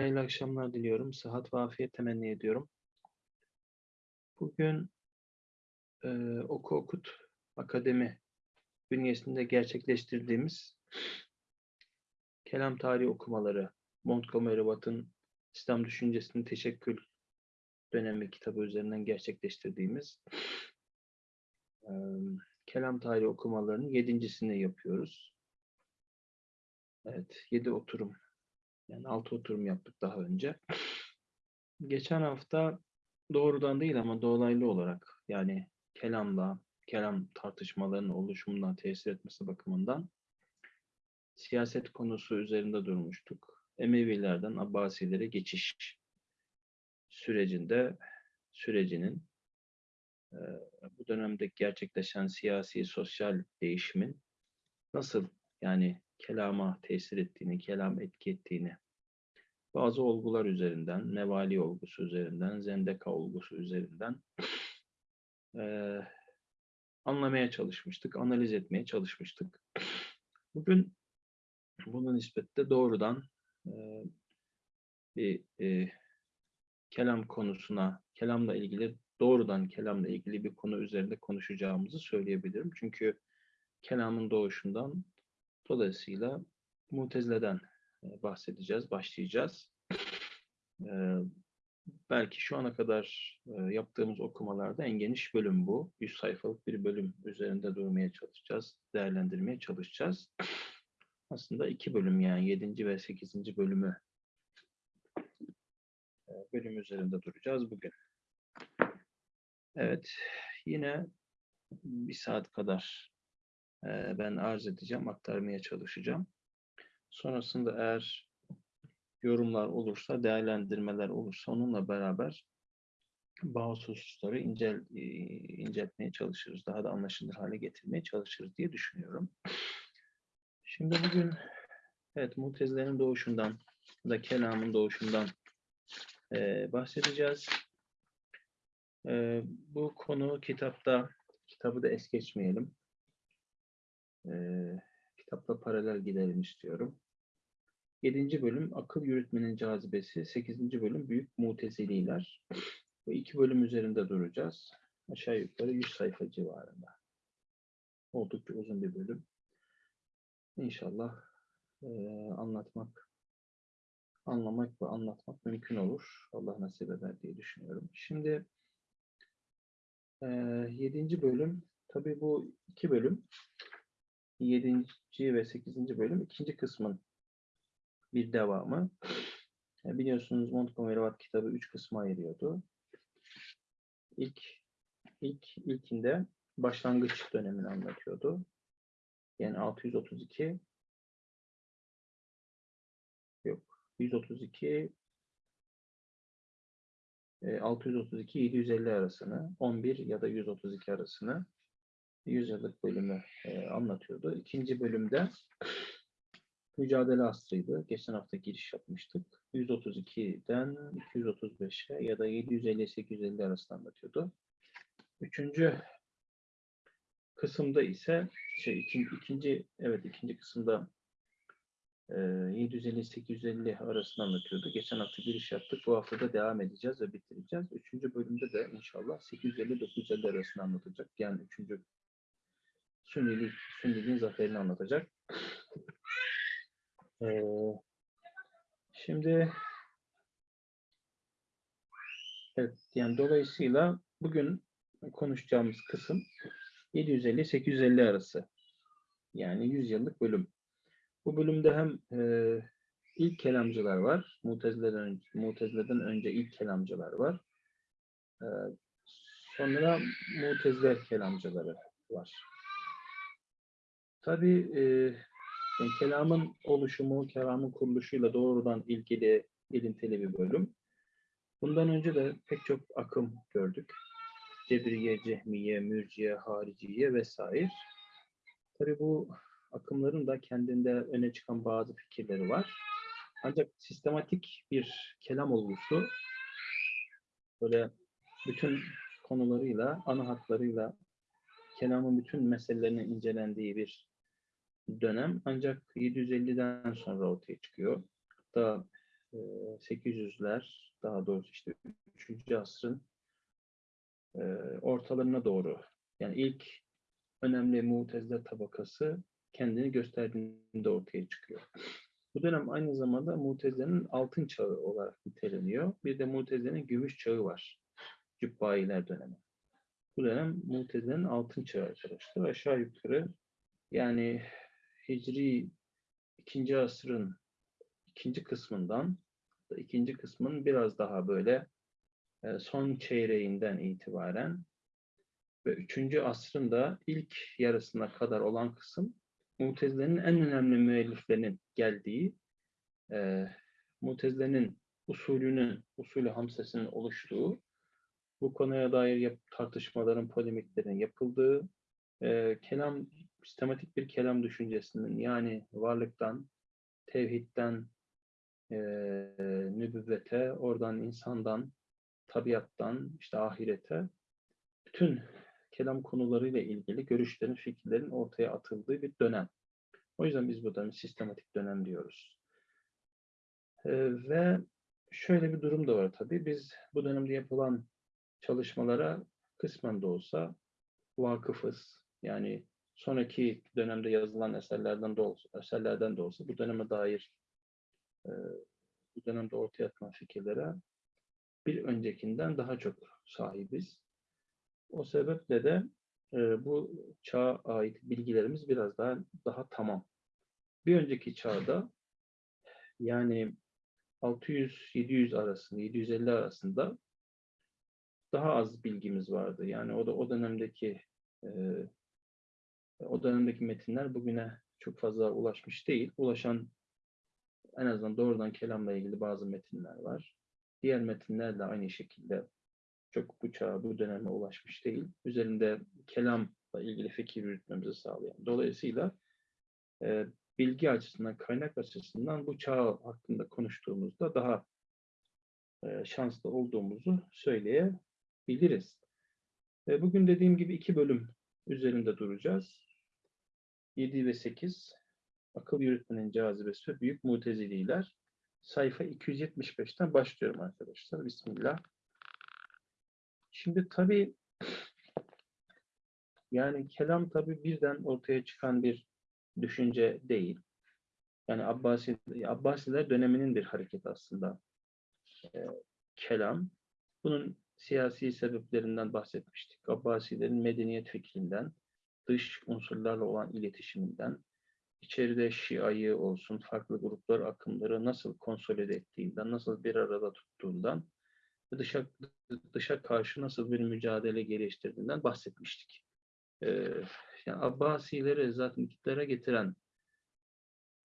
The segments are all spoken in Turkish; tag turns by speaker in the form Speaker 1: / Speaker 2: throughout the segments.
Speaker 1: Hayırlı akşamlar diliyorum. Sıhhat ve afiyet temenni ediyorum. Bugün e, Oku Okut Akademi bünyesinde gerçekleştirdiğimiz kelam tarihi okumaları, Montgomery Watt'ın İslam Düşüncesinin Teşekkül dönemi kitabı üzerinden gerçekleştirdiğimiz e, kelam tarihi okumalarının yedincisini yapıyoruz. Evet, yedi oturum yani altı oturum yaptık daha önce. Geçen hafta doğrudan değil ama dolaylı olarak yani kelamla, kelam tartışmalarının oluşumundan tesir etmesi bakımından siyaset konusu üzerinde durmuştuk. Emevilerden Abbasilere geçiş sürecinde sürecinin e, bu dönemde gerçekleşen siyasi, sosyal değişimin nasıl yani kelama tesir ettiğini, kelam etki ettiğini bazı olgular üzerinden, mevali olgusu üzerinden, zendeka olgusu üzerinden e, anlamaya çalışmıştık, analiz etmeye çalışmıştık. Bugün bunun nispette doğrudan e, bir e, kelam konusuna, kelamla ilgili doğrudan kelamla ilgili bir konu üzerinde konuşacağımızı söyleyebilirim. Çünkü kelamın doğuşundan Dolayısıyla Mutezile'den e, bahsedeceğiz, başlayacağız. E, belki şu ana kadar e, yaptığımız okumalarda en geniş bölüm bu. 100 sayfalık bir bölüm üzerinde durmaya çalışacağız, değerlendirmeye çalışacağız. Aslında iki bölüm yani 7. ve 8. bölümü bölüm üzerinde duracağız bugün. Evet, yine bir saat kadar ben arz edeceğim, aktarmaya çalışacağım. Sonrasında eğer yorumlar olursa, değerlendirmeler olursa onunla beraber bazı hususları incel, inceltmeye çalışırız. Daha da anlaşılır hale getirmeye çalışırız diye düşünüyorum. Şimdi bugün evet Mutezilerin doğuşundan da kelamın doğuşundan e, bahsedeceğiz. E, bu konu kitapta, kitabı da es geçmeyelim e, kitapla paralel gidelim istiyorum. 7. bölüm akıl yürütmenin cazibesi, 8. bölüm büyük mutezililer. Bu iki bölüm üzerinde duracağız. Aşağı yukarı 100 sayfa civarında. Oldukça uzun bir bölüm. İnşallah e, anlatmak, anlamak ve anlatmak mümkün olur. Allah nasip eder diye düşünüyorum. Şimdi e, 7. bölüm, tabii bu iki bölüm 7. ve 8. bölüm ikinci kısmın bir devamı. Biliyorsunuz Montgomery Watt kitabı üç kısma ayırıyordu. İlk, ilk ilkinde başlangıç dönemini anlatıyordu. Yani 632 yok 132 632 750 arasını 11 ya da 132 arasını yüzyıllık bölümü e, anlatıyordu. İkinci bölümde mücadele asrıydı. Geçen hafta giriş yapmıştık. 132'den 235'e ya da 750-850 arasında anlatıyordu. Üçüncü kısımda ise şey ikinci, ikinci evet ikinci kısımda e, 750-850 arasında anlatıyordu. Geçen hafta giriş yaptık. Bu hafta da devam edeceğiz ve bitireceğiz. Üçüncü bölümde de inşallah 850-950 arasında anlatacak. Yani üçüncü Sünnilik, Sünniliğin zaferini anlatacak. Ee, şimdi evet yani dolayısıyla bugün konuşacağımız kısım 750-850 arası. Yani 100 yıllık bölüm. Bu bölümde hem e, ilk kelamcılar var. Mutezile'den, Mutezile'den önce ilk kelamcılar var. E, sonra Mutezile kelamcıları var. Tabii e, kelamın oluşumu, kelamın kuruluşuyla doğrudan ilgili ilintili bir bölüm. Bundan önce de pek çok akım gördük. Cebriye, Cehmiye, Mürciye, Hariciye vesaire. Tabii bu akımların da kendinde öne çıkan bazı fikirleri var. Ancak sistematik bir kelam olgusu böyle bütün konularıyla, ana hatlarıyla kelamın bütün meselelerinin incelendiği bir dönem ancak 750'den sonra ortaya çıkıyor. Hatta e, 800'ler daha doğrusu işte 3. asrın e, ortalarına doğru yani ilk önemli mutezile tabakası kendini gösterdiğinde ortaya çıkıyor. Bu dönem aynı zamanda Mutezile'nin altın çağı olarak niteleniyor. Bir de Mutezile'nin gümüş çağı var. Cübbailer dönemi. Bu dönem Mutezile'nin altın çağı arkadaşlar. Aşağı yukarı yani Hicri ikinci asrın ikinci kısmından ikinci kısmın biraz daha böyle e, son çeyreğinden itibaren ve üçüncü asrın da ilk yarısına kadar olan kısım Mutezile'nin en önemli müelliflerinin geldiği, e, Mutezile'nin usulünün, usulü hamsesinin oluştuğu, bu konuya dair tartışmaların, polemiklerin yapıldığı, e, kelam, sistematik bir kelam düşüncesinin yani varlıktan, tevhidden, e, nübüvvete, oradan insandan, tabiattan, işte ahirete, bütün kelam konularıyla ilgili görüşlerin, fikirlerin ortaya atıldığı bir dönem. O yüzden biz bu dönemi sistematik dönem diyoruz. Ee, ve şöyle bir durum da var tabii. Biz bu dönemde yapılan çalışmalara kısmen de olsa vakıfız. Yani sonraki dönemde yazılan eserlerden de olsa, eserlerden de olsa bu döneme dair e, bu dönemde ortaya atılan fikirlere bir öncekinden daha çok sahibiz. O sebeple de e, bu çağa ait bilgilerimiz biraz daha daha tamam. Bir önceki çağda yani 600-700 arasında, 750 arasında daha az bilgimiz vardı. Yani o da o dönemdeki e, o dönemdeki metinler bugüne çok fazla ulaşmış değil. Ulaşan en azından doğrudan kelamla ilgili bazı metinler var. Diğer metinler de aynı şekilde çok bu çağa, bu döneme ulaşmış değil. Üzerinde kelamla ilgili fikir yürütmemizi sağlayan. Dolayısıyla e, bilgi açısından, kaynak açısından bu çağ hakkında konuştuğumuzda daha e, şanslı olduğumuzu söyleyebiliriz. E, bugün dediğim gibi iki bölüm üzerinde duracağız. 7 ve 8 akıl yürütmenin cazibesi büyük mutezililer. Sayfa 275'ten başlıyorum arkadaşlar. Bismillah. Şimdi tabii yani kelam tabii birden ortaya çıkan bir düşünce değil. Yani Abbasi, Abbasiler döneminin bir hareket aslında e, kelam. Bunun siyasi sebeplerinden bahsetmiştik. Abbasilerin medeniyet fikrinden, dış unsurlarla olan iletişiminden, içeride Şia'yı olsun, farklı gruplar, akımları nasıl konsolide ettiğinden, nasıl bir arada tuttuğundan ve dışa, dışa karşı nasıl bir mücadele geliştirdiğinden bahsetmiştik. Ee, yani Abbasileri zaten iktidara getiren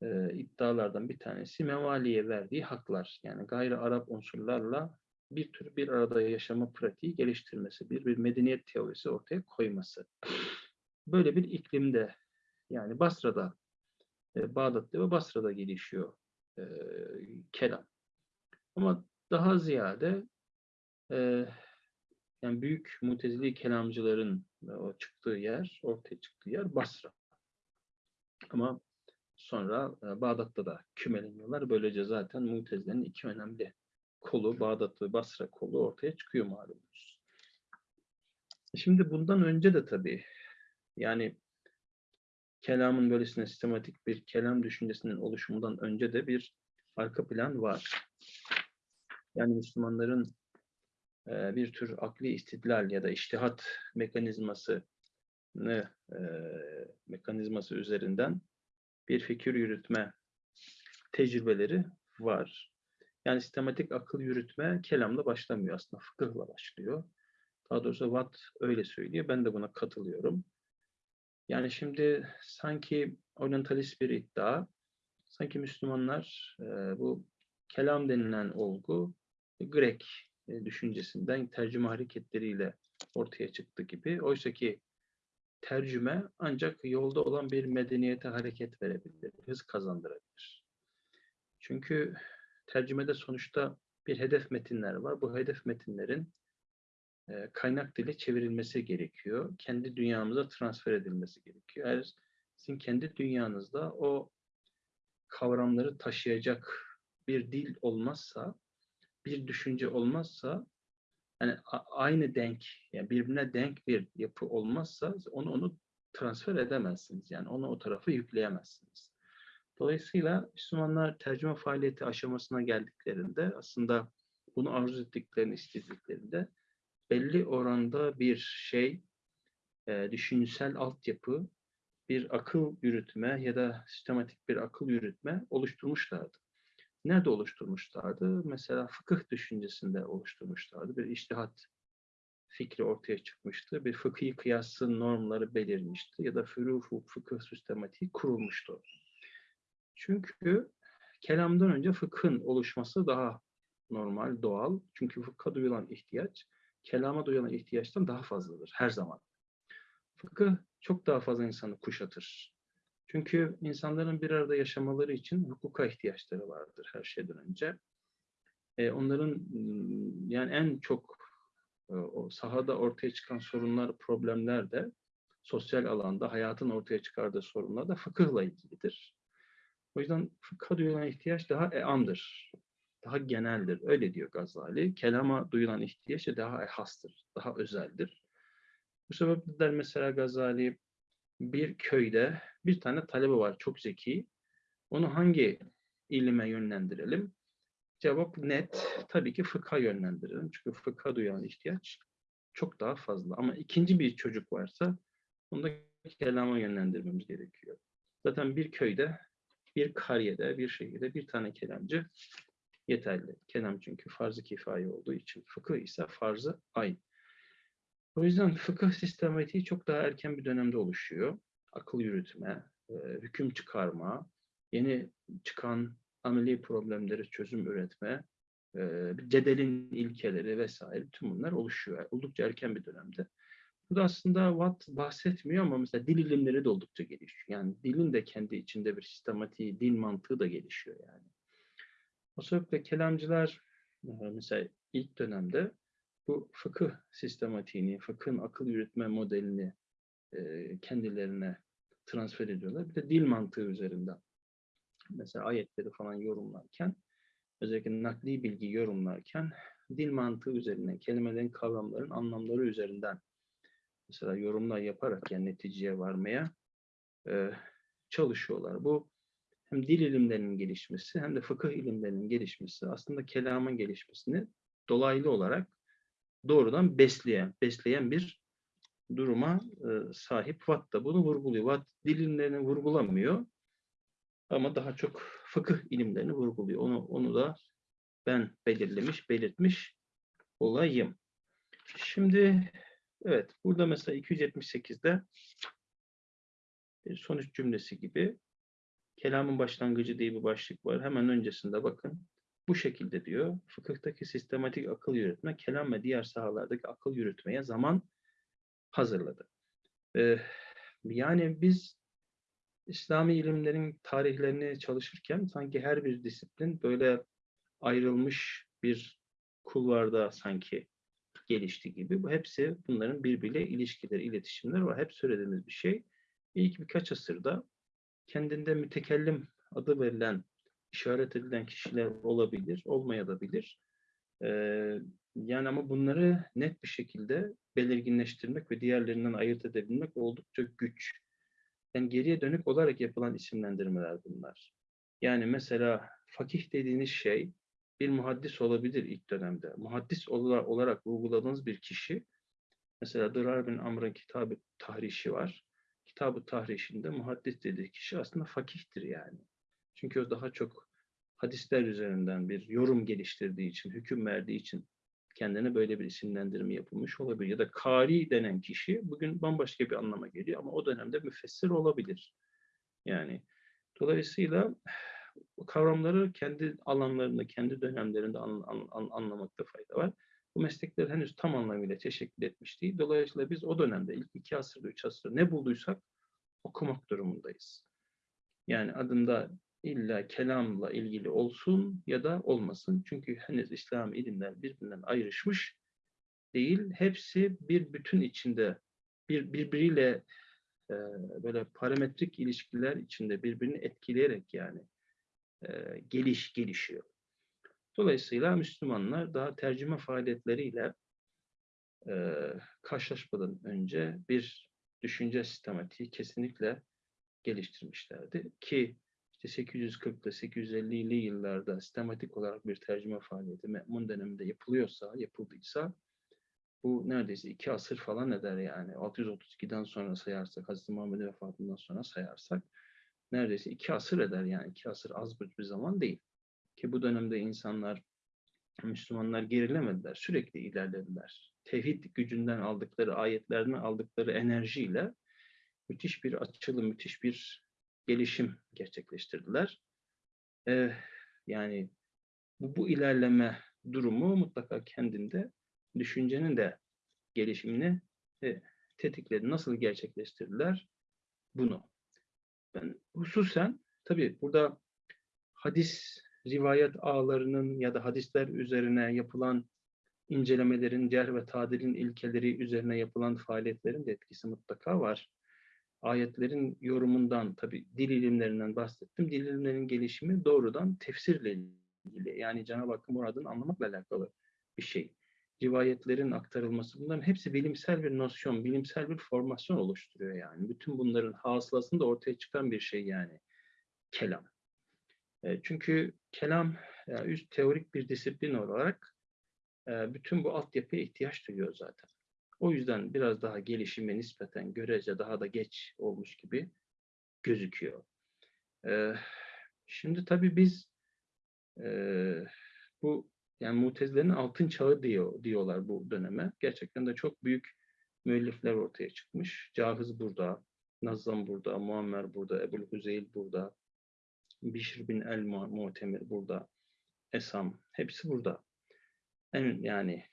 Speaker 1: e, iddialardan bir tanesi Mevali'ye verdiği haklar. Yani gayri Arap unsurlarla bir tür bir arada yaşama pratiği geliştirmesi, bir, bir medeniyet teorisi ortaya koyması. Böyle bir iklimde yani Basra'da, e, Bağdat'ta ve Basra'da gelişiyor e, kelam. Ama daha ziyade e, yani büyük mutezili kelamcıların o çıktığı yer, ortaya çıktığı yer Basra. Ama sonra e, Bağdat'ta da kümeleniyorlar. Böylece zaten mutezilerin iki önemli kolu, Bağdat ve Basra kolu ortaya çıkıyor malumunuz. Şimdi bundan önce de tabii yani kelamın böylesine sistematik bir kelam düşüncesinin oluşumundan önce de bir arka plan var. Yani Müslümanların e, bir tür akli istidlal ya da iştihat mekanizması e, mekanizması üzerinden bir fikir yürütme tecrübeleri var. Yani sistematik akıl yürütme kelamla başlamıyor aslında, fıkıhla başlıyor. Daha doğrusu Watt öyle söylüyor, ben de buna katılıyorum. Yani şimdi sanki orientalist bir iddia, sanki Müslümanlar e, bu kelam denilen olgu Grek e, düşüncesinden tercüme hareketleriyle ortaya çıktı gibi. Oysa ki tercüme ancak yolda olan bir medeniyete hareket verebilir, hız kazandırabilir. Çünkü tercümede sonuçta bir hedef metinler var. Bu hedef metinlerin kaynak dili çevrilmesi gerekiyor. Kendi dünyamıza transfer edilmesi gerekiyor. Eğer sizin kendi dünyanızda o kavramları taşıyacak bir dil olmazsa, bir düşünce olmazsa, yani aynı denk, yani birbirine denk bir yapı olmazsa onu onu transfer edemezsiniz. Yani onu o tarafa yükleyemezsiniz. Dolayısıyla Müslümanlar tercüme faaliyeti aşamasına geldiklerinde aslında bunu arzu ettiklerini istediklerinde belli oranda bir şey, e, düşünsel altyapı, bir akıl yürütme ya da sistematik bir akıl yürütme oluşturmuşlardı. Nerede oluşturmuşlardı? Mesela fıkıh düşüncesinde oluşturmuşlardı. Bir iştihat fikri ortaya çıkmıştı. Bir fıkhi kıyasın normları belirmişti ya da fürû fıkıh sistematiği kurulmuştu. Çünkü kelamdan önce fıkhın oluşması daha normal, doğal. Çünkü fıkha duyulan ihtiyaç, kelama duyulan ihtiyaçtan daha fazladır her zaman. Fıkıh çok daha fazla insanı kuşatır. Çünkü insanların bir arada yaşamaları için hukuka ihtiyaçları vardır her şeyden önce. E, onların m, yani en çok e, o sahada ortaya çıkan sorunlar, problemler de sosyal alanda hayatın ortaya çıkardığı sorunlar da fıkıhla ilgilidir. O yüzden fıkha duyulan ihtiyaç daha eamdır. Daha geneldir. Öyle diyor Gazali. Kelama duyulan ihtiyaç da daha ehastır. Daha özeldir. Bu sebeple mesela Gazali bir köyde bir tane talebe var çok zeki. Onu hangi ilime yönlendirelim? Cevap net. Tabii ki fıkha yönlendirelim. Çünkü fıkha duyan ihtiyaç çok daha fazla. Ama ikinci bir çocuk varsa onu da kelama yönlendirmemiz gerekiyor. Zaten bir köyde, bir kariyede, bir şehirde bir tane kelamcı yeterli. Kelam çünkü farz-ı kifaye olduğu için. Fıkıh ise farz-ı ayn. O yüzden fıkıh sistematiği çok daha erken bir dönemde oluşuyor. Akıl yürütme, e, hüküm çıkarma, yeni çıkan ameli problemleri çözüm üretme, e, cedelin ilkeleri vesaire tüm bunlar oluşuyor. Oldukça erken bir dönemde. Bu da aslında Watt bahsetmiyor ama mesela dil ilimleri de oldukça gelişiyor. Yani dilin de kendi içinde bir sistematiği, dil mantığı da gelişiyor yani. Sebeple kelamcılar e, mesela ilk dönemde bu fıkıh sistematiğini, fıkhın akıl yürütme modelini e, kendilerine transfer ediyorlar. Bir de dil mantığı üzerinden. Mesela ayetleri falan yorumlarken, özellikle nakli bilgi yorumlarken dil mantığı üzerinden, kelimelerin, kavramların anlamları üzerinden mesela yorumlar yaparak yani neticeye varmaya e, çalışıyorlar. Bu hem dil ilimlerinin gelişmesi hem de fıkıh ilimlerinin gelişmesi aslında kelamın gelişmesini dolaylı olarak doğrudan besleyen, besleyen bir duruma e, sahip Watt da bunu vurguluyor. Watt dil ilimlerini vurgulamıyor ama daha çok fıkıh ilimlerini vurguluyor. Onu, onu da ben belirlemiş, belirtmiş olayım. Şimdi evet burada mesela 278'de bir sonuç cümlesi gibi kelamın başlangıcı diye bir başlık var. Hemen öncesinde bakın bu şekilde diyor. Fıkıhtaki sistematik akıl yürütme, kelam ve diğer sahalardaki akıl yürütmeye zaman hazırladı. Ee, yani biz İslami ilimlerin tarihlerini çalışırken sanki her bir disiplin böyle ayrılmış bir kulvarda sanki gelişti gibi. Bu hepsi bunların birbiriyle ilişkileri, iletişimler var. Hep söylediğimiz bir şey. İlk birkaç asırda kendinde mütekellim adı verilen, işaret edilen kişiler olabilir, olmayabilir. Ee, yani ama bunları net bir şekilde belirginleştirmek ve diğerlerinden ayırt edebilmek oldukça güç. Yani geriye dönük olarak yapılan isimlendirmeler bunlar. Yani mesela fakih dediğiniz şey bir muhaddis olabilir ilk dönemde. Muhaddis olarak, olarak vurguladığınız bir kişi, mesela Dırar bin Amr'ın kitabı tahrişi var. Kitabı tahrişinde muhaddis dediği kişi aslında fakihtir yani. Çünkü o daha çok hadisler üzerinden bir yorum geliştirdiği için, hüküm verdiği için kendine böyle bir isimlendirme yapılmış olabilir. Ya da kari denen kişi bugün bambaşka bir anlama geliyor ama o dönemde müfessir olabilir. Yani dolayısıyla kavramları kendi alanlarında, kendi dönemlerinde an, an, an, anlamakta fayda var. Bu meslekler henüz tam anlamıyla teşekkül etmiş değil. Dolayısıyla biz o dönemde ilk iki asırda, üç asırda ne bulduysak okumak durumundayız. Yani adında illa kelamla ilgili olsun ya da olmasın. Çünkü henüz İslam ilimler birbirinden ayrışmış değil. Hepsi bir bütün içinde bir birbiriyle e, böyle parametrik ilişkiler içinde birbirini etkileyerek yani e, geliş gelişiyor. Dolayısıyla Müslümanlar daha tercüme faaliyetleriyle e, karşılaşmadan önce bir düşünce sistematiği kesinlikle geliştirmişlerdi. Ki işte 840'lı 850'li yıllarda sistematik olarak bir tercüme faaliyeti Me'mun döneminde yapılıyorsa, yapıldıysa bu neredeyse iki asır falan eder yani. 632'den sonra sayarsak, Hazreti Muhammed'in vefatından sonra sayarsak neredeyse iki asır eder yani. iki asır az bir zaman değil. Ki bu dönemde insanlar, Müslümanlar gerilemediler. Sürekli ilerlediler. Tevhid gücünden aldıkları, ayetlerden aldıkları enerjiyle müthiş bir açılım, müthiş bir gelişim gerçekleştirdiler. Ee, yani bu, bu ilerleme durumu mutlaka kendinde düşüncenin de gelişimini e, tetikledi. Nasıl gerçekleştirdiler? Bunu. Ben hususen tabii burada hadis rivayet ağlarının ya da hadisler üzerine yapılan incelemelerin, cerh ve tadilin ilkeleri üzerine yapılan faaliyetlerin de etkisi mutlaka var. Ayetlerin yorumundan, tabi dil ilimlerinden bahsettim. Dil ilimlerinin gelişimi doğrudan tefsirle ilgili. Yani Cenab-ı Hakk'ın muradını anlamakla alakalı bir şey. Rivayetlerin aktarılması bunların hepsi bilimsel bir nosyon, bilimsel bir formasyon oluşturuyor yani. Bütün bunların hasılasını da ortaya çıkan bir şey yani. Kelam. E, çünkü kelam yani üst teorik bir disiplin olarak e, bütün bu altyapıya ihtiyaç duyuyor zaten. O yüzden biraz daha gelişime nispeten görece daha da geç olmuş gibi gözüküyor. E, şimdi tabii biz bu yani Mutezilerin altın çağı diyor diyorlar bu döneme. Gerçekten de çok büyük müellifler ortaya çıkmış. Cahiz burada, Nazzam burada, Muammer burada, Ebul Hüzeyl burada, Bişr bin el Mu'temir burada, Esam, hepsi burada. En yani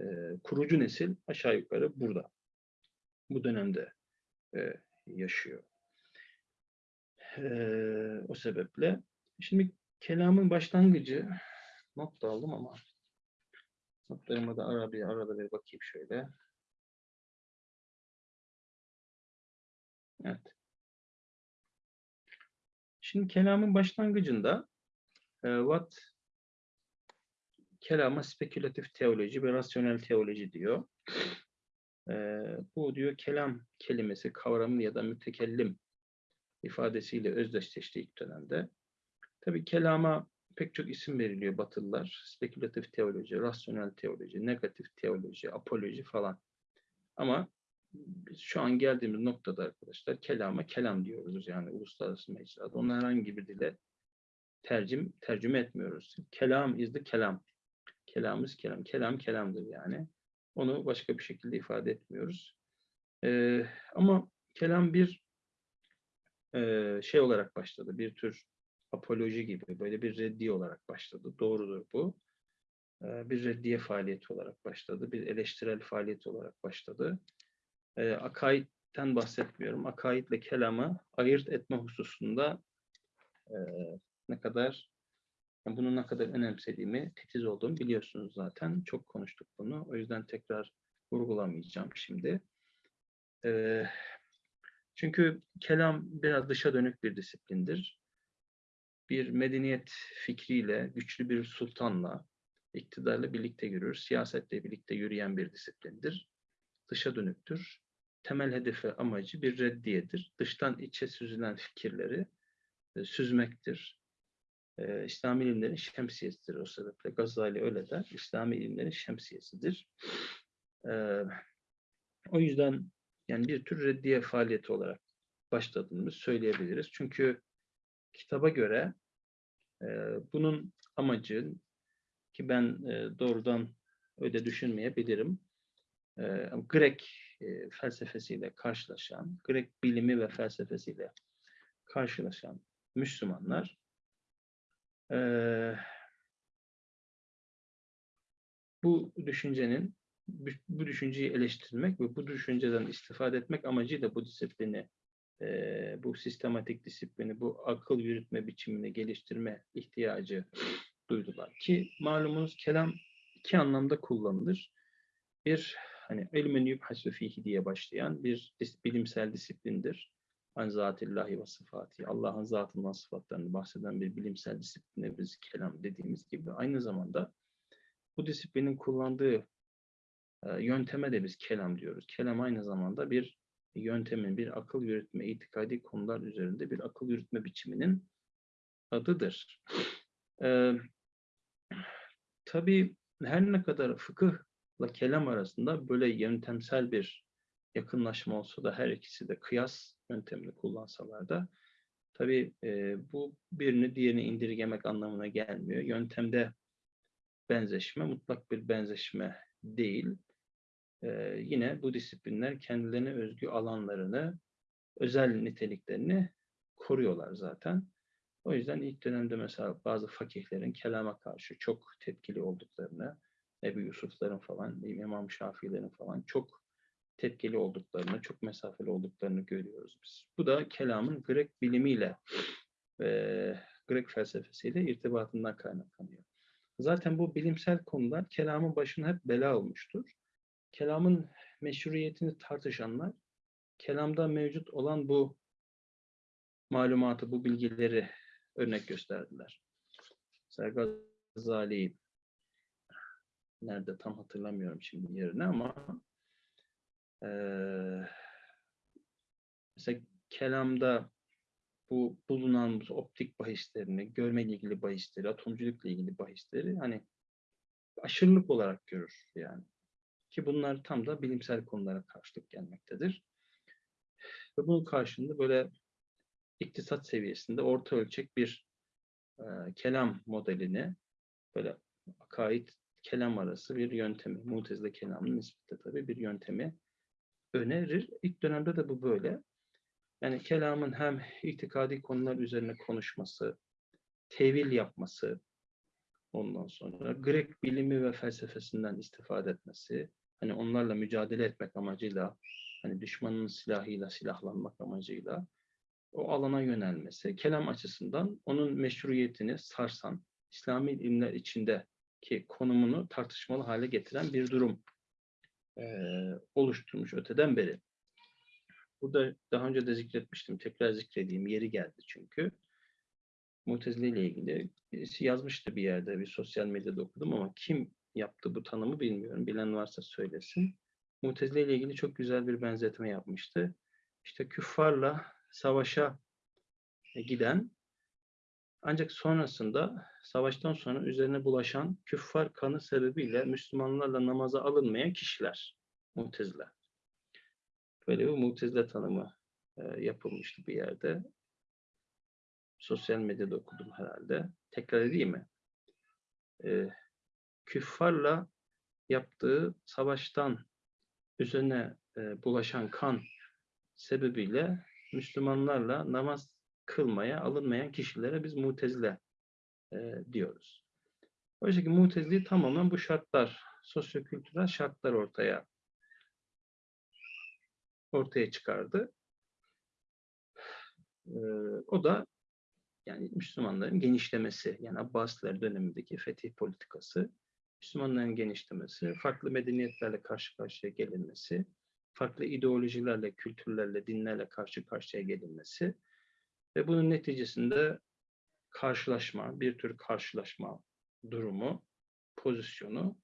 Speaker 1: e, kurucu nesil aşağı yukarı burada. Bu dönemde e, yaşıyor. E, o sebeple şimdi kelamın başlangıcı not da aldım ama notlarıma da ara bir arada bir bakayım şöyle. Evet. Şimdi kelamın başlangıcında e, what kelama spekülatif teoloji ve rasyonel teoloji diyor. E, bu diyor kelam kelimesi kavramı ya da mütekellim ifadesiyle özdeşleşti ilk dönemde. Tabii kelama pek çok isim veriliyor Batılılar. Spekülatif teoloji, rasyonel teoloji, negatif teoloji, apoloji falan. Ama biz şu an geldiğimiz noktada arkadaşlar kelama kelam diyoruz yani uluslararası mecrada. Onu herhangi bir dile tercüm, tercüme etmiyoruz. Kelam is the kelam. Kelamımız kelam. Kelam kelamdır yani. Onu başka bir şekilde ifade etmiyoruz. Ee, ama kelam bir e, şey olarak başladı. Bir tür apoloji gibi böyle bir reddiye olarak başladı. Doğrudur bu. Ee, bir reddiye faaliyeti olarak başladı. Bir eleştirel faaliyet olarak başladı. Ee, akaidten bahsetmiyorum. Akaidle kelamı ayırt etme hususunda e, ne kadar bunu ne kadar önemsediğimi, titiz olduğumu biliyorsunuz zaten. Çok konuştuk bunu. O yüzden tekrar vurgulamayacağım şimdi. Ee, çünkü kelam biraz dışa dönük bir disiplindir bir medeniyet fikriyle, güçlü bir sultanla, iktidarla birlikte yürür, siyasetle birlikte yürüyen bir disiplindir. Dışa dönüktür. Temel hedefi, amacı bir reddiyedir. Dıştan içe süzülen fikirleri e, süzmektir. E, İslami ilimlerin şemsiyesidir o sebeple. Gazali öyle der. İslami ilimlerin şemsiyesidir. E, o yüzden yani bir tür reddiye faaliyeti olarak başladığımız söyleyebiliriz. Çünkü kitaba göre e, bunun amacı ki ben e, doğrudan öyle düşünmeyebilirim. E, Grek e, felsefesiyle karşılaşan, Grek bilimi ve felsefesiyle karşılaşan Müslümanlar e, bu düşüncenin bu düşünceyi eleştirmek ve bu düşünceden istifade etmek amacıyla bu disiplini e, bu sistematik disiplini, bu akıl yürütme biçimini geliştirme ihtiyacı duydular. Ki malumunuz kelam iki anlamda kullanılır. Bir, hani ilmen yubhasu fihi diye başlayan bir bilimsel disiplindir. an zatillahi ve sıfati, Allah'ın zatından sıfatlarını bahseden bir bilimsel disipline biz kelam dediğimiz gibi aynı zamanda bu disiplinin kullandığı e, yönteme de biz kelam diyoruz. Kelam aynı zamanda bir yöntemin, bir akıl yürütme, itikadi konular üzerinde bir akıl yürütme biçiminin adıdır. Ee, tabii her ne kadar fıkıhla kelam arasında böyle yöntemsel bir yakınlaşma olsa da her ikisi de kıyas yöntemini kullansalar da tabii e, bu birini diğerini indirgemek anlamına gelmiyor. Yöntemde benzeşme mutlak bir benzeşme değil. Ee, yine bu disiplinler kendilerine özgü alanlarını, özel niteliklerini koruyorlar zaten. O yüzden ilk dönemde mesela bazı fakihlerin kelama karşı çok tepkili olduklarını, Ebu Yusuf'ların falan, İmam Şafii'lerin falan çok tepkili olduklarını, çok mesafeli olduklarını görüyoruz biz. Bu da kelamın Grek bilimiyle ve Grek felsefesiyle irtibatından kaynaklanıyor. Zaten bu bilimsel konular kelamın başına hep bela olmuştur. Kelamın meşruiyetini tartışanlar, kelamda mevcut olan bu malumatı, bu bilgileri örnek gösterdiler. Mesela Gazali nerede tam hatırlamıyorum şimdi yerini ama eee mesela kelamda bu bulunan bu optik bahislerini, görmeyle ilgili bahisleri, atomculukla ilgili bahisleri hani aşırılık olarak görür yani. Ki bunlar tam da bilimsel konulara karşılık gelmektedir. Ve bunun karşılığında böyle iktisat seviyesinde orta ölçek bir e, kelam modelini böyle akaid kelam arası bir yöntemi, mutezile kelamın nispette tabii bir yöntemi önerir. İlk dönemde de bu böyle. Yani kelamın hem itikadi konular üzerine konuşması, tevil yapması, ondan sonra Grek bilimi ve felsefesinden istifade etmesi, hani onlarla mücadele etmek amacıyla, hani düşmanın silahıyla silahlanmak amacıyla o alana yönelmesi, kelam açısından onun meşruiyetini sarsan, İslami ilimler içindeki konumunu tartışmalı hale getiren bir durum e, oluşturmuş öteden beri. Burada daha önce de zikretmiştim. Tekrar zikredeyim. Yeri geldi çünkü. Mutezile ile ilgili birisi yazmıştı bir yerde. Bir sosyal medyada okudum ama kim yaptı bu tanımı bilmiyorum. Bilen varsa söylesin. Mutezile ile ilgili çok güzel bir benzetme yapmıştı. İşte küffarla savaşa giden ancak sonrasında savaştan sonra üzerine bulaşan küffar kanı sebebiyle Müslümanlarla namaza alınmayan kişiler. Mutezile. Böyle bir mutezile tanımı e, yapılmıştı bir yerde. Sosyal medyada okudum herhalde. Tekrar edeyim mi? E, küffarla yaptığı savaştan üzerine e, bulaşan kan sebebiyle Müslümanlarla namaz kılmaya alınmayan kişilere biz mutezile e, diyoruz. Oysa ki mutezili tamamen bu şartlar, sosyokültürel şartlar ortaya ortaya çıkardı. Ee, o da yani Müslümanların genişlemesi, yani Abbasiler dönemindeki fetih politikası, Müslümanların genişlemesi, farklı medeniyetlerle karşı karşıya gelinmesi, farklı ideolojilerle, kültürlerle, dinlerle karşı karşıya gelinmesi ve bunun neticesinde karşılaşma, bir tür karşılaşma durumu, pozisyonu,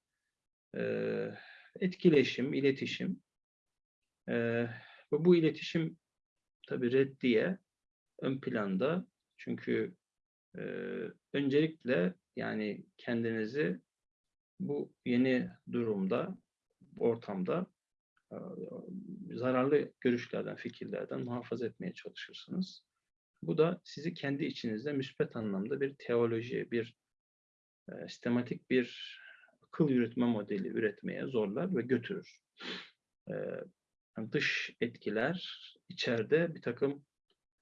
Speaker 1: etkileşim, iletişim ve bu iletişim tabii reddiye ön planda çünkü öncelikle yani kendinizi bu yeni durumda, ortamda zararlı görüşlerden, fikirlerden muhafaza etmeye çalışırsınız. Bu da sizi kendi içinizde müspet anlamda bir teoloji, bir e, sistematik bir akıl yürütme modeli üretmeye zorlar ve götürür. E, dış etkiler içeride bir takım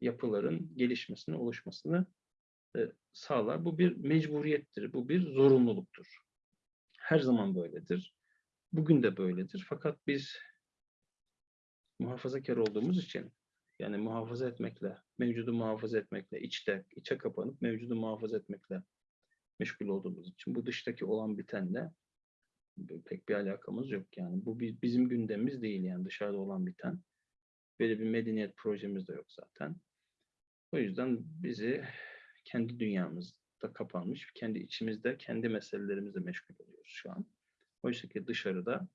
Speaker 1: yapıların gelişmesini, oluşmasını e, sağlar. Bu bir mecburiyettir, bu bir zorunluluktur. Her zaman böyledir. Bugün de böyledir. Fakat biz muhafazakar olduğumuz için yani muhafaza etmekle, mevcudu muhafaza etmekle, içte, içe kapanıp mevcudu muhafaza etmekle meşgul olduğumuz için bu dıştaki olan bitenle pek bir alakamız yok yani. Bu bizim gündemimiz değil yani dışarıda olan biten. Böyle bir medeniyet projemiz de yok zaten. O yüzden bizi kendi dünyamızda kapanmış, kendi içimizde, kendi meselelerimizle meşgul oluyoruz şu an. Oysa ki dışarıda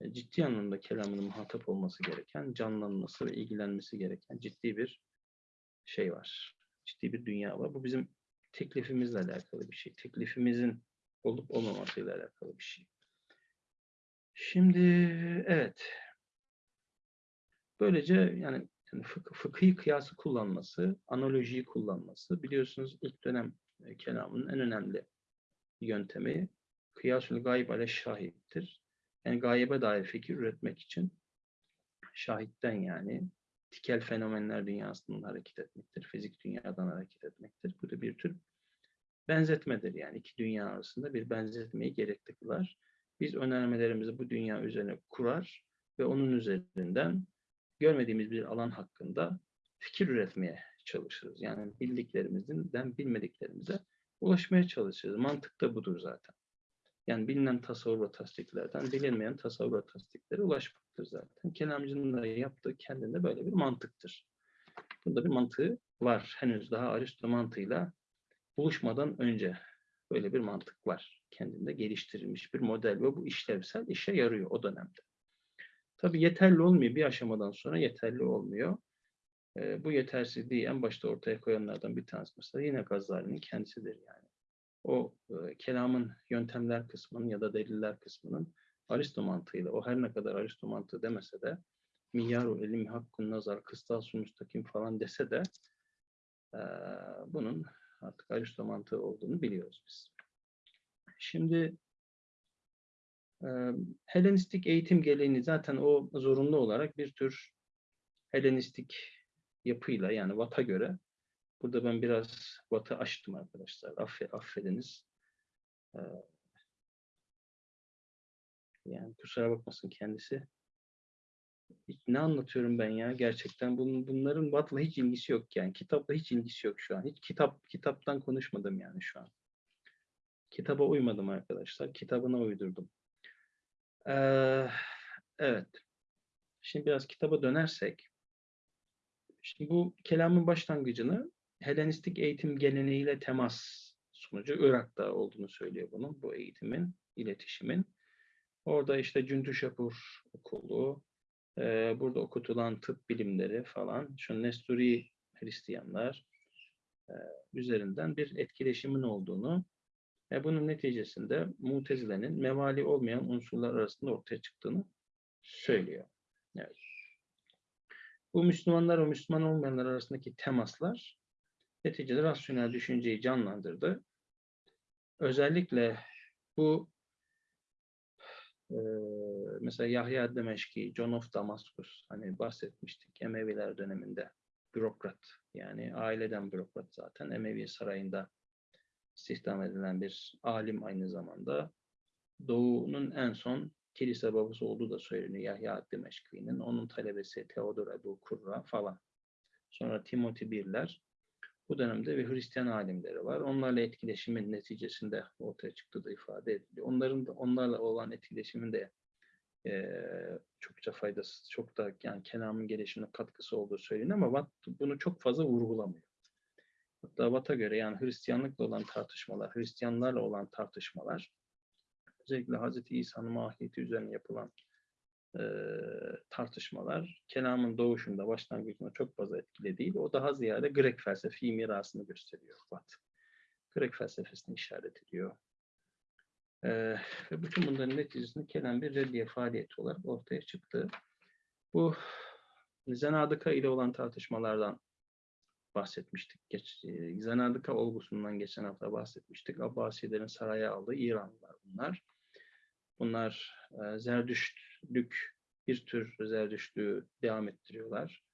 Speaker 1: e, ciddi anlamda kelamının muhatap olması gereken, canlanması ve ilgilenmesi gereken ciddi bir şey var. Ciddi bir dünya var. Bu bizim teklifimizle alakalı bir şey. Teklifimizin olup olmamasıyla alakalı bir şey. Şimdi evet. Böylece yani, yani fıkhi kıyası kullanması, analojiyi kullanması biliyorsunuz ilk dönem e, kelamının en önemli yöntemi kıyasül gayb ale şahittir. Yani gayebe dair fikir üretmek için şahitten yani tikel fenomenler dünyasından hareket etmektir. Fizik dünyadan hareket etmektir. Bu da bir tür benzetmedir. Yani iki dünya arasında bir benzetmeyi gerekli kılar. Biz önermelerimizi bu dünya üzerine kurar ve onun üzerinden görmediğimiz bir alan hakkında fikir üretmeye çalışırız. Yani bildiklerimizden bilmediklerimize ulaşmaya çalışırız. Mantık da budur zaten. Yani bilinen tasavvur ve tasdiklerden bilinmeyen tasavvur ve tasdiklere ulaşmaktır zaten. Kelamcının da yaptığı kendinde böyle bir mantıktır. Bunda bir mantığı var. Henüz daha Aristo mantığıyla buluşmadan önce böyle bir mantık var. Kendinde geliştirilmiş bir model ve bu işlevsel işe yarıyor o dönemde. Tabii yeterli olmuyor. Bir aşamadan sonra yeterli olmuyor. E, bu yetersizliği en başta ortaya koyanlardan bir tanesi mesela yine Gazali'nin kendisidir yani. O e, kelamın yöntemler kısmının ya da deliller kısmının Aristo mantığıyla, o her ne kadar Aristo mantığı demese de miyaru elim hakkun nazar, kıstas müstakim falan dese de e, bunun artık Aristo mantığı olduğunu biliyoruz biz. Şimdi Helenistik eğitim geleneği zaten o zorunlu olarak bir tür Helenistik yapıyla yani Vat'a göre burada ben biraz Vat'ı açtım arkadaşlar. Affe, affediniz. Yani kusura bakmasın kendisi. Ne anlatıyorum ben ya gerçekten bunun, bunların Vat'la hiç ilgisi yok yani kitapla hiç ilgisi yok şu an. Hiç kitap kitaptan konuşmadım yani şu an. Kitaba uymadım arkadaşlar. Kitabına uydurdum. Ee, evet. Şimdi biraz kitaba dönersek. Şimdi bu kelamın başlangıcını Helenistik eğitim geleneğiyle temas sonucu Irak'ta olduğunu söylüyor bunun, bu eğitimin, iletişimin. Orada işte Cündüşapur okulu, e, burada okutulan tıp bilimleri falan, şu Nesturi Hristiyanlar e, üzerinden bir etkileşimin olduğunu ve bunun neticesinde Mutezile'nin mevali olmayan unsurlar arasında ortaya çıktığını söylüyor. Evet. Bu Müslümanlar ve Müslüman olmayanlar arasındaki temaslar neticede rasyonel düşünceyi canlandırdı. Özellikle bu e, mesela Yahya Demeşki, John of Damascus hani bahsetmiştik Emeviler döneminde bürokrat yani aileden bürokrat zaten Emevi sarayında istihdam edilen bir alim aynı zamanda. Doğu'nun en son kilise babası olduğu da söyleniyor Yahya Dimeşki'nin. Onun talebesi Theodor Ebu Kurra falan. Sonra Timothy Birler. Bu dönemde bir Hristiyan alimleri var. Onlarla etkileşimin neticesinde ortaya çıktığı da ifade ediliyor. Onların da onlarla olan etkileşimin de e, çokça faydası, çok da yani kelamın gelişimine katkısı olduğu söyleniyor ama Watt bunu çok fazla vurgulamıyor. Hatta Watt'a göre yani Hristiyanlıkla olan tartışmalar, Hristiyanlarla olan tartışmalar, özellikle Hz. İsa'nın mahiyeti üzerine yapılan e, tartışmalar, kelamın doğuşunda, başlangıcında çok fazla etkili değil. O daha ziyade Grek felsefi mirasını gösteriyor Watt. Grek felsefesini işaret ediyor. E, ve bütün bunların neticesinde kelam bir reddiye faaliyeti olarak ortaya çıktı. Bu Zenadıka ile olan tartışmalardan bahsetmiştik. Geç, e, olgusundan geçen hafta bahsetmiştik. Abbasilerin saraya aldığı İranlılar bunlar. Bunlar e, Zerdüştlük, bir tür Zerdüştlüğü devam ettiriyorlar.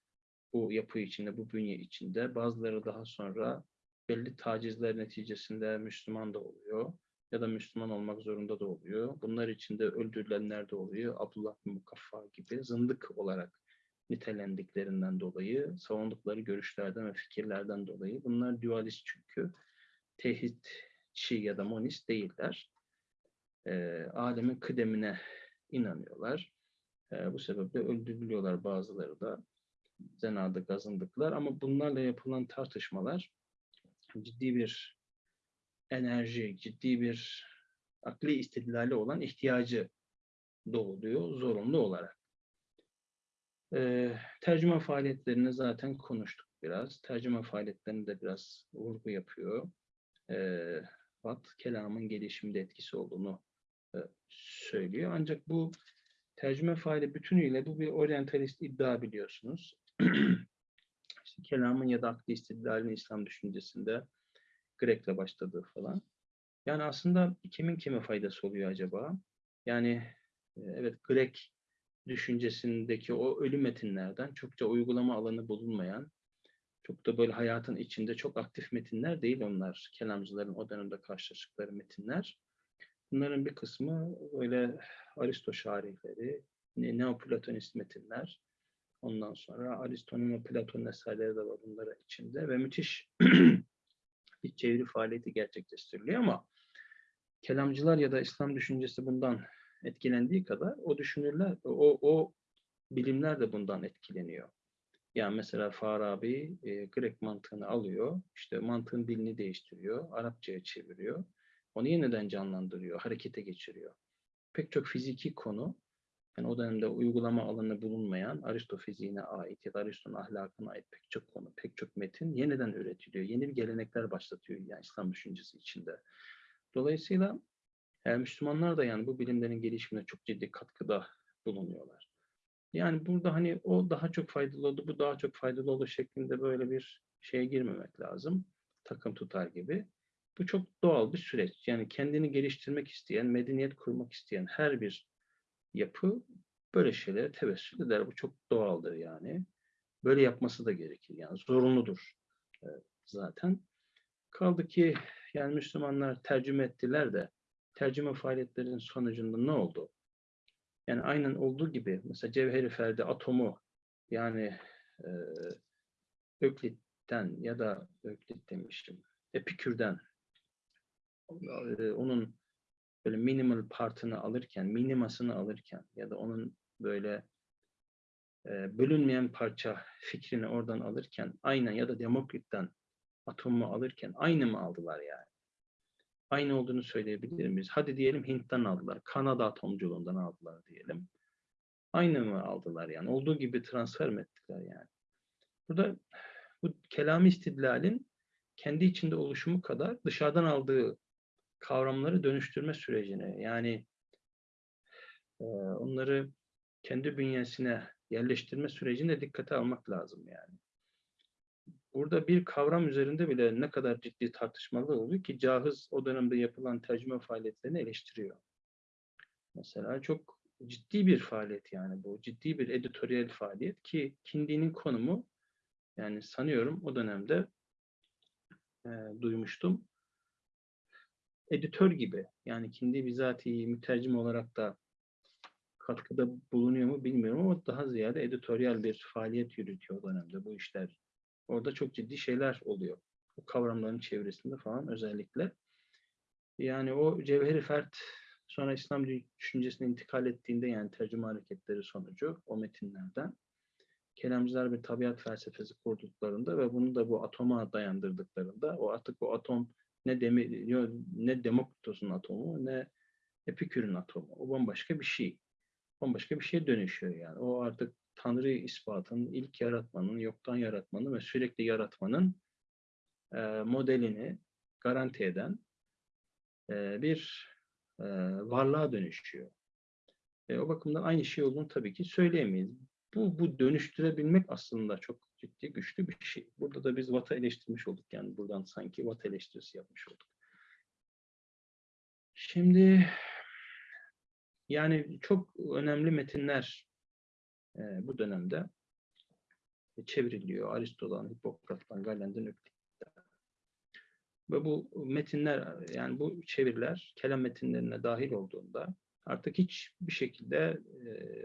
Speaker 1: Bu yapı içinde, bu bünye içinde. Bazıları daha sonra belli tacizler neticesinde Müslüman da oluyor ya da Müslüman olmak zorunda da oluyor. Bunlar içinde öldürülenler de oluyor. Abdullah bin Mukaffa gibi zındık olarak nitelendiklerinden dolayı, savundukları görüşlerden ve fikirlerden dolayı. Bunlar dualist çünkü. Tevhidçi ya da monist değiller. E, alemin kıdemine inanıyorlar. E, bu sebeple öldürülüyorlar bazıları da. Zenada gazındıklar ama bunlarla yapılan tartışmalar ciddi bir enerji, ciddi bir akli istidlali olan ihtiyacı doğuluyor zorunlu olarak. Ee, tercüme faaliyetlerini zaten konuştuk biraz. Tercüme faaliyetlerini de biraz vurgu yapıyor. Ee, Watt, kelamın gelişimde etkisi olduğunu e, söylüyor. Ancak bu tercüme faali bütünüyle bu bir oryantalist iddia biliyorsunuz. işte kelamın ya da akli istidlalin İslam düşüncesinde Grek'le başladığı falan. Yani aslında kimin kime faydası oluyor acaba? Yani e, evet Grek düşüncesindeki o ölü metinlerden çokça uygulama alanı bulunmayan, çok da böyle hayatın içinde çok aktif metinler değil onlar. Kelamcıların o dönemde karşılaştıkları metinler. Bunların bir kısmı öyle Aristo şarihleri, Neoplatonist metinler. Ondan sonra Aristo'nun ve Platon'un eserleri de var bunların içinde ve müthiş bir çeviri faaliyeti gerçekleştiriliyor ama kelamcılar ya da İslam düşüncesi bundan etkilendiği kadar o düşünürler, o, o bilimler de bundan etkileniyor. Yani mesela Farabi e, Grek mantığını alıyor, işte mantığın dilini değiştiriyor, Arapçaya çeviriyor. Onu yeniden canlandırıyor, harekete geçiriyor. Pek çok fiziki konu, yani o dönemde uygulama alanı bulunmayan Aristo fiziğine ait ya da Aristo'nun ahlakına ait pek çok konu, pek çok metin yeniden üretiliyor. Yeni bir gelenekler başlatıyor yani İslam düşüncesi içinde. Dolayısıyla yani Müslümanlar da yani bu bilimlerin gelişimine çok ciddi katkıda bulunuyorlar. Yani burada hani o daha çok faydalı oldu, bu daha çok faydalı oldu şeklinde böyle bir şeye girmemek lazım. Takım tutar gibi. Bu çok doğal bir süreç. Yani kendini geliştirmek isteyen, medeniyet kurmak isteyen her bir yapı böyle şeylere tevessül eder. Bu çok doğaldır yani. Böyle yapması da gerekir. Yani zorunludur zaten. Kaldı ki yani Müslümanlar tercüme ettiler de tercüme faaliyetlerinin sonucunda ne oldu? Yani aynen olduğu gibi mesela Cevheri Ferdi atomu yani e, Öklit'ten ya da Öklit demiştim Epikür'den e, onun böyle minimal partını alırken, minimasını alırken ya da onun böyle e, bölünmeyen parça fikrini oradan alırken aynen ya da Demokrit'ten atomu alırken aynı mı aldılar yani? Aynı olduğunu söyleyebilir miyiz? Hadi diyelim Hint'ten aldılar, Kanada atomculuğundan aldılar diyelim. Aynı mı aldılar yani? Olduğu gibi transfer mi ettiler yani? Burada bu kelam istidlalin kendi içinde oluşumu kadar dışarıdan aldığı kavramları dönüştürme sürecine yani onları kendi bünyesine yerleştirme sürecine dikkate almak lazım yani. Burada bir kavram üzerinde bile ne kadar ciddi tartışmalar oluyor ki Cahız o dönemde yapılan tercüme faaliyetlerini eleştiriyor. Mesela çok ciddi bir faaliyet yani bu. Ciddi bir editoryal faaliyet ki Kindi'nin konumu yani sanıyorum o dönemde e, duymuştum editör gibi. Yani kendi bizatihi mütercim olarak da katkıda bulunuyor mu bilmiyorum ama daha ziyade editoryal bir faaliyet yürütüyor o dönemde bu işler. Orada çok ciddi şeyler oluyor. Bu kavramların çevresinde falan özellikle. Yani o cevheri fert sonra İslam düşüncesine intikal ettiğinde yani tercüme hareketleri sonucu o metinlerden kelamcılar bir tabiat felsefesi kurduklarında ve bunu da bu atoma dayandırdıklarında o artık o atom ne Demi, ne Demokritos'un atomu ne Epikür'ün atomu. O bambaşka bir şey. Bambaşka bir şeye dönüşüyor yani. O artık Tanrı ispatının, ilk yaratmanın, yoktan yaratmanın ve sürekli yaratmanın e, modelini garanti eden e, bir e, varlığa dönüşüyor. E, o bakımdan aynı şey olduğunu tabii ki söyleyemeyiz. Bu, bu dönüştürebilmek aslında çok ciddi güçlü bir şey. Burada da biz Watt'ı eleştirmiş olduk. Yani buradan sanki Watt eleştirisi yapmış olduk. Şimdi yani çok önemli metinler e, bu dönemde çevriliyor. Aristo'dan, Hipokrat'tan, Galen'den, Öklit'ten. Ve bu metinler, yani bu çeviriler kelam metinlerine dahil olduğunda artık hiç bir şekilde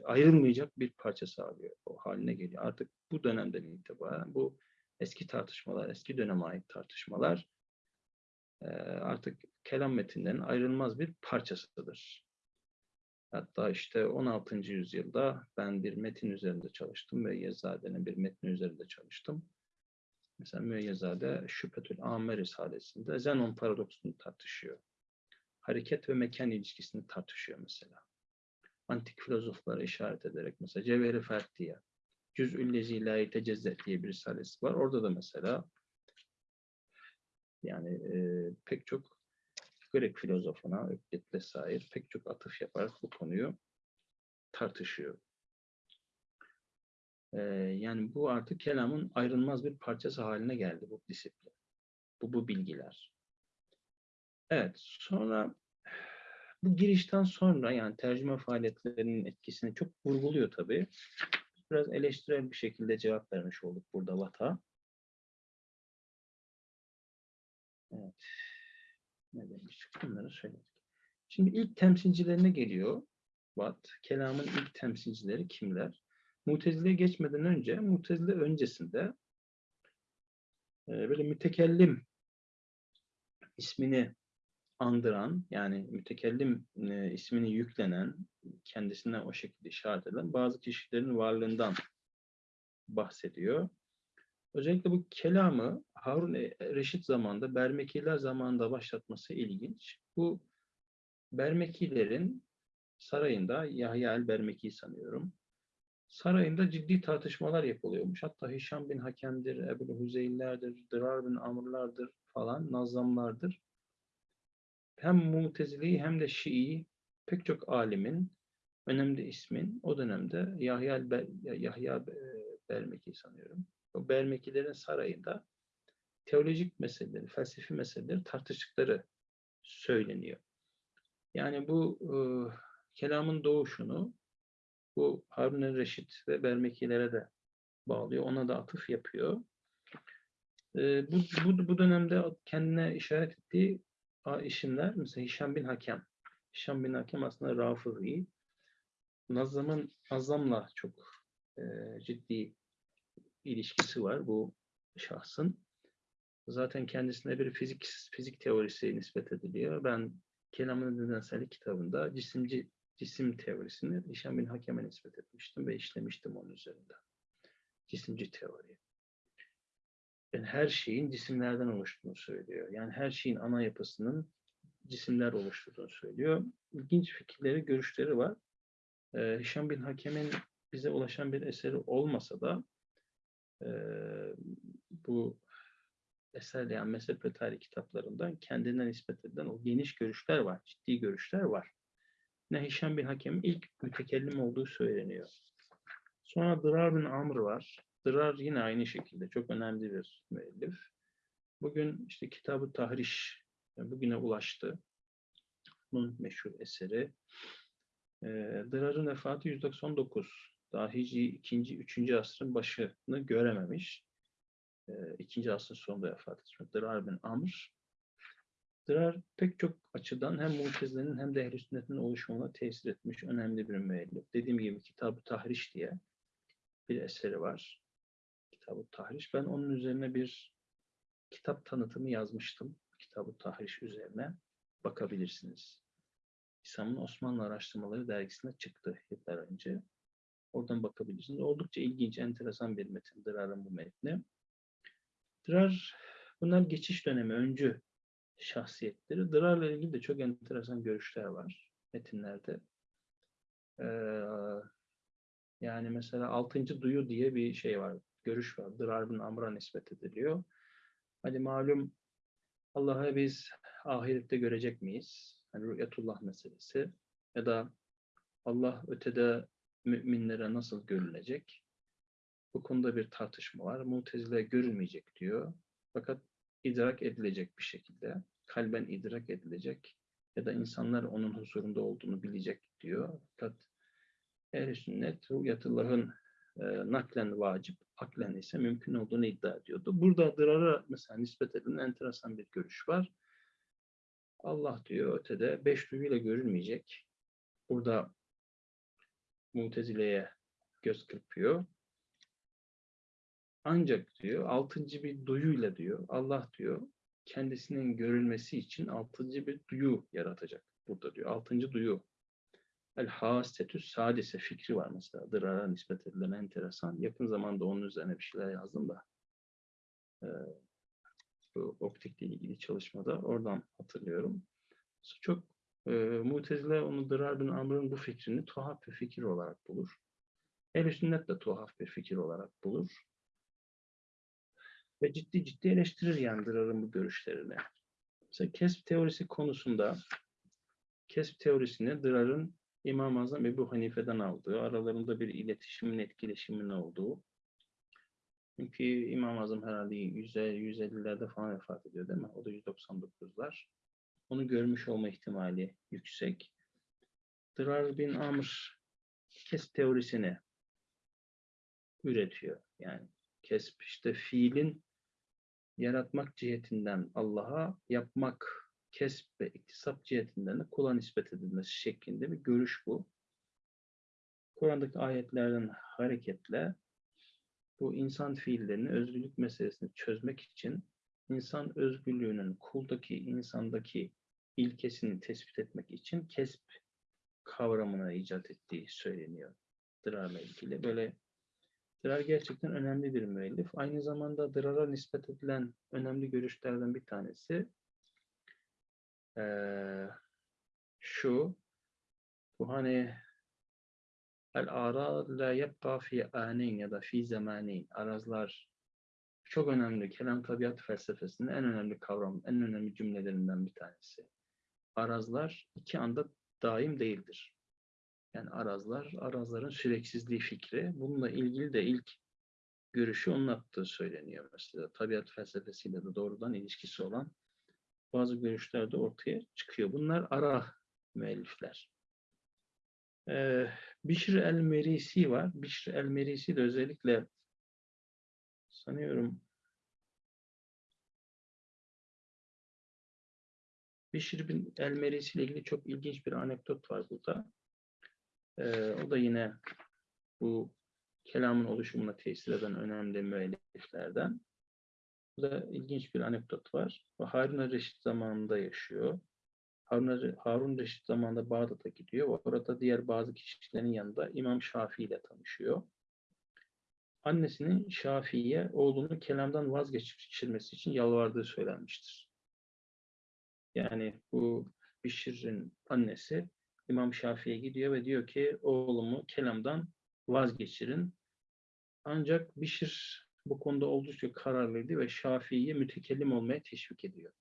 Speaker 1: ayrılmayacak bir parça sağlıyor. O haline geliyor. Artık bu dönemden itibaren bu eski tartışmalar, eski döneme ait tartışmalar artık kelam metinlerinin ayrılmaz bir parçasıdır. Hatta işte 16. yüzyılda ben bir metin üzerinde çalıştım. Müeyyezade'nin bir metni üzerinde çalıştım. Mesela Müeyyezade Şüphetül Âme Risalesi'nde Zenon paradoksunu tartışıyor. Hareket ve mekan ilişkisini tartışıyor mesela. Antik filozoflara işaret ederek mesela Cevheri Ferdiye, Cüz'ül Lezi La Yetecezzet diye bir risalesi var. Orada da mesela yani e, pek çok Grek filozofuna, Öklit vesaire pek çok atıf yaparak bu konuyu tartışıyor. Ee, yani bu artık kelamın ayrılmaz bir parçası haline geldi bu disiplin. Bu, bu bilgiler. Evet, sonra bu girişten sonra yani tercüme faaliyetlerinin etkisini çok vurguluyor tabii. Biraz eleştirel bir şekilde cevap vermiş olduk burada Vat'a. Evet. Ne demiştik? Bunları söyledik. Şimdi ilk temsilcilerine geliyor. Vat. Kelamın ilk temsilcileri kimler? Mutezile'ye geçmeden önce, Mutezile öncesinde e, böyle mütekellim ismini andıran, yani mütekellim e, ismini yüklenen, kendisine o şekilde işaret eden bazı kişilerin varlığından bahsediyor. Özellikle bu kelamı Harun Reşit zamanında, Bermekiler zamanında başlatması ilginç. Bu Bermekilerin sarayında, Yahya el-Bermeki sanıyorum, sarayında ciddi tartışmalar yapılıyormuş. Hatta Hişam bin Hakem'dir, Ebu Hüzeyinlerdir, Dırar bin Amr'lardır falan, Nazlamlardır. Hem Mutezile'yi hem de Şii'yi pek çok alimin, önemli ismin o dönemde Yahya, Yahya Bermeki sanıyorum. O Bermekilerin sarayında teolojik meseleleri, felsefi meseleleri tartıştıkları söyleniyor. Yani bu e, kelamın doğuşunu bu Harun Reşit ve Bermekilere de bağlıyor. Ona da atıf yapıyor. E, bu, bu, bu dönemde kendine işaret ettiği isimler mesela Hişam bin Hakem. Hişam bin Hakem aslında Rafi'i. Nazam'ın Nazam'la çok e, ciddi ilişkisi var bu şahsın. Zaten kendisine bir fizik fizik teorisi nispet ediliyor. Ben Kelamın Nedensellik kitabında cisimci cisim teorisini Hişam bin Hakem'e nispet etmiştim ve işlemiştim onun üzerinde. Cisimci teori. Yani her şeyin cisimlerden oluştuğunu söylüyor. Yani her şeyin ana yapısının cisimler oluşturduğunu söylüyor. İlginç fikirleri, görüşleri var. Ee, Hişam bin Hakem'in bize ulaşan bir eseri olmasa da e, bu eserle yani mezhep ve tarih kitaplarından kendinden nispet edilen o geniş görüşler var, ciddi görüşler var. Ne Hişam bin Hakem'in ilk mütekellim olduğu söyleniyor. Sonra Dırar bin Amr var. Dırar yine aynı şekilde çok önemli bir müellif. Bugün işte Kitabı Tahriş yani bugüne ulaştı. Bunun meşhur eseri. E, Dırar'ın vefatı 199. Daha Hicri 2. 3. asrın başını görememiş. E, 2. asrın sonunda vefat etmiş. Dırar bin Amr. Dırar pek çok açıdan hem Mutezile'nin hem de Ehl-i Sünnet'in oluşumuna tesir etmiş önemli bir müellif. Dediğim gibi Kitab-ı Tahriş diye bir eseri var. Kitab-ı Tahriş. Ben onun üzerine bir kitap tanıtımı yazmıştım. Kitab-ı Tahriş üzerine bakabilirsiniz. İslam'ın Osmanlı Araştırmaları dergisine çıktı yıllar önce. Oradan bakabilirsiniz. Oldukça ilginç, enteresan bir metin Dırar'ın bu metni. Dırar, bunlar geçiş dönemi, öncü şahsiyetleri. Dırar'la ilgili de çok enteresan görüşler var metinlerde. Ee, yani mesela altıncı duyu diye bir şey var, görüş var. Dırar bin Amr'a nispet ediliyor. Hani malum Allah'ı biz ahirette görecek miyiz? Hani rüyetullah meselesi. Ya da Allah ötede müminlere nasıl görünecek? Bu konuda bir tartışma var. Mutezile görülmeyecek diyor. Fakat idrak edilecek bir şekilde. Kalben idrak edilecek. Ya da insanlar onun huzurunda olduğunu bilecek diyor. Fakat ehl sünnet rüyetullahın e, naklen vacip, aklen ise mümkün olduğunu iddia ediyordu. Burada Dırar'a mesela nispet edilen enteresan bir görüş var. Allah diyor ötede beş duyuyla görülmeyecek. Burada Mutezile'ye göz kırpıyor. Ancak diyor altıncı bir duyuyla diyor Allah diyor kendisinin görülmesi için altıncı bir duyu yaratacak burada diyor. Altıncı duyu El hasetü sadise fikri var mesela. Dırara nispet edilen enteresan. Yakın zamanda onun üzerine bir şeyler yazdım da. Ee, bu optikle ilgili çalışmada oradan hatırlıyorum. Çok e, Mutezile onu Dırar bin Amr'ın bu fikrini tuhaf bir fikir olarak bulur. Ehl-i sünnet de tuhaf bir fikir olarak bulur. Ve ciddi ciddi eleştirir yani Dırar'ın bu görüşlerini. Mesela kesb teorisi konusunda kesb teorisini Dırar'ın İmam-ı Azam Ebu Hanife'den aldığı, aralarında bir iletişimin, etkileşimin olduğu. Çünkü İmam-ı Azam herhalde 150'lerde falan vefat ediyor değil mi? O da 199'lar. Onu görmüş olma ihtimali yüksek. Dırar bin Amr kes teorisini üretiyor. Yani kesp işte fiilin yaratmak cihetinden Allah'a yapmak kesp ve iktisap cihetinden de kula nispet edilmesi şeklinde bir görüş bu. Kur'an'daki ayetlerden hareketle bu insan fiillerini, özgürlük meselesini çözmek için insan özgürlüğünün kuldaki, insandaki ilkesini tespit etmek için kesp kavramına icat ettiği söyleniyor. Dırarla ilgili. Böyle Dırar gerçekten önemli bir müellif. Aynı zamanda Dırar'a nispet edilen önemli görüşlerden bir tanesi ee, şu bu hani el ara la yebqa fi anin ya da fi zamanin arazlar çok önemli. Kelam tabiat felsefesinin en önemli kavram, en önemli cümlelerinden bir tanesi. Arazlar iki anda daim değildir. Yani arazlar, arazların süreksizliği fikri. Bununla ilgili de ilk görüşü onun attığı söyleniyor mesela. Tabiat felsefesiyle de doğrudan ilişkisi olan bazı görüşler de ortaya çıkıyor. Bunlar ara müellifler. Ee, Bişr el-Merisi var. Bişr el-Merisi de özellikle sanıyorum Bişr bin el-Merisi ile ilgili çok ilginç bir anekdot var burada. Ee, o da yine bu kelamın oluşumuna tesir eden önemli müelliflerden. Burada ilginç bir anekdot var. Harun Reşit zamanında yaşıyor. Harun, Harun Reşit zamanında Bağdat'a gidiyor. Orada diğer bazı kişilerin yanında İmam Şafii ile tanışıyor. Annesinin Şafii'ye oğlunu kelamdan vazgeçirmesi için yalvardığı söylenmiştir. Yani bu Bişir'in annesi İmam Şafii'ye gidiyor ve diyor ki oğlumu kelamdan vazgeçirin. Ancak Bişir bu konuda oldukça kararlıydı ve Şafii'yi mütekellim olmaya teşvik ediyor.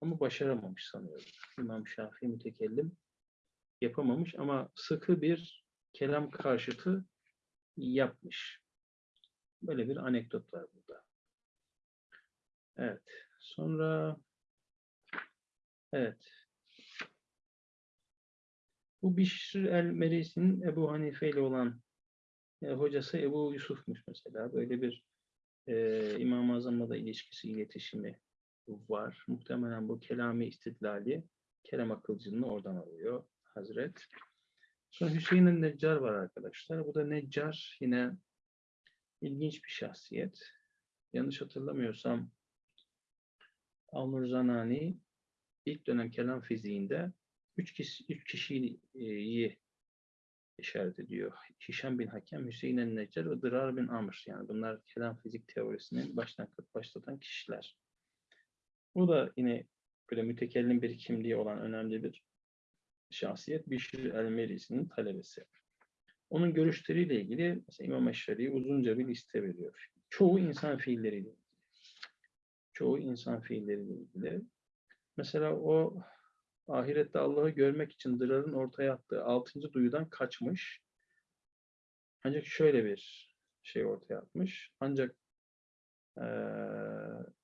Speaker 1: Ama başaramamış sanıyorum. İmam Şafii mütekellim yapamamış ama sıkı bir kelam karşıtı yapmış. Böyle bir anekdot var burada. Evet. Sonra evet. Bu Bişr el-Merisi'nin Ebu Hanife ile olan e, hocası Ebu Yusuf'muş mesela. Böyle bir e, İmam-ı Azam'la da ilişkisi, iletişimi var. Muhtemelen bu kelami istidlali, kelam akılcılığını oradan alıyor Hazret. Sonra Hüseyin'in Neccar var arkadaşlar. Bu da Neccar yine ilginç bir şahsiyet. Yanlış hatırlamıyorsam Alnur Zanani ilk dönem kelam fiziğinde üç, kişi, üç kişiyi işaret ediyor. Hişam bin Hakem, Hüseyin el-Neccar ve Dırar bin Amr. Yani bunlar kelam fizik teorisini baştan başlatan kişiler. Bu da yine böyle mütekellim bir kimliği olan önemli bir şahsiyet. Bişir el-Merisi'nin talebesi. Onun görüşleriyle ilgili mesela İmam Eşreri uzunca bir liste veriyor. Çoğu insan fiilleriyle ilgili. Çoğu insan fiilleriyle ilgili. Mesela o ahirette Allah'ı görmek için Dırar'ın ortaya attığı altıncı duyudan kaçmış. Ancak şöyle bir şey ortaya atmış. Ancak e,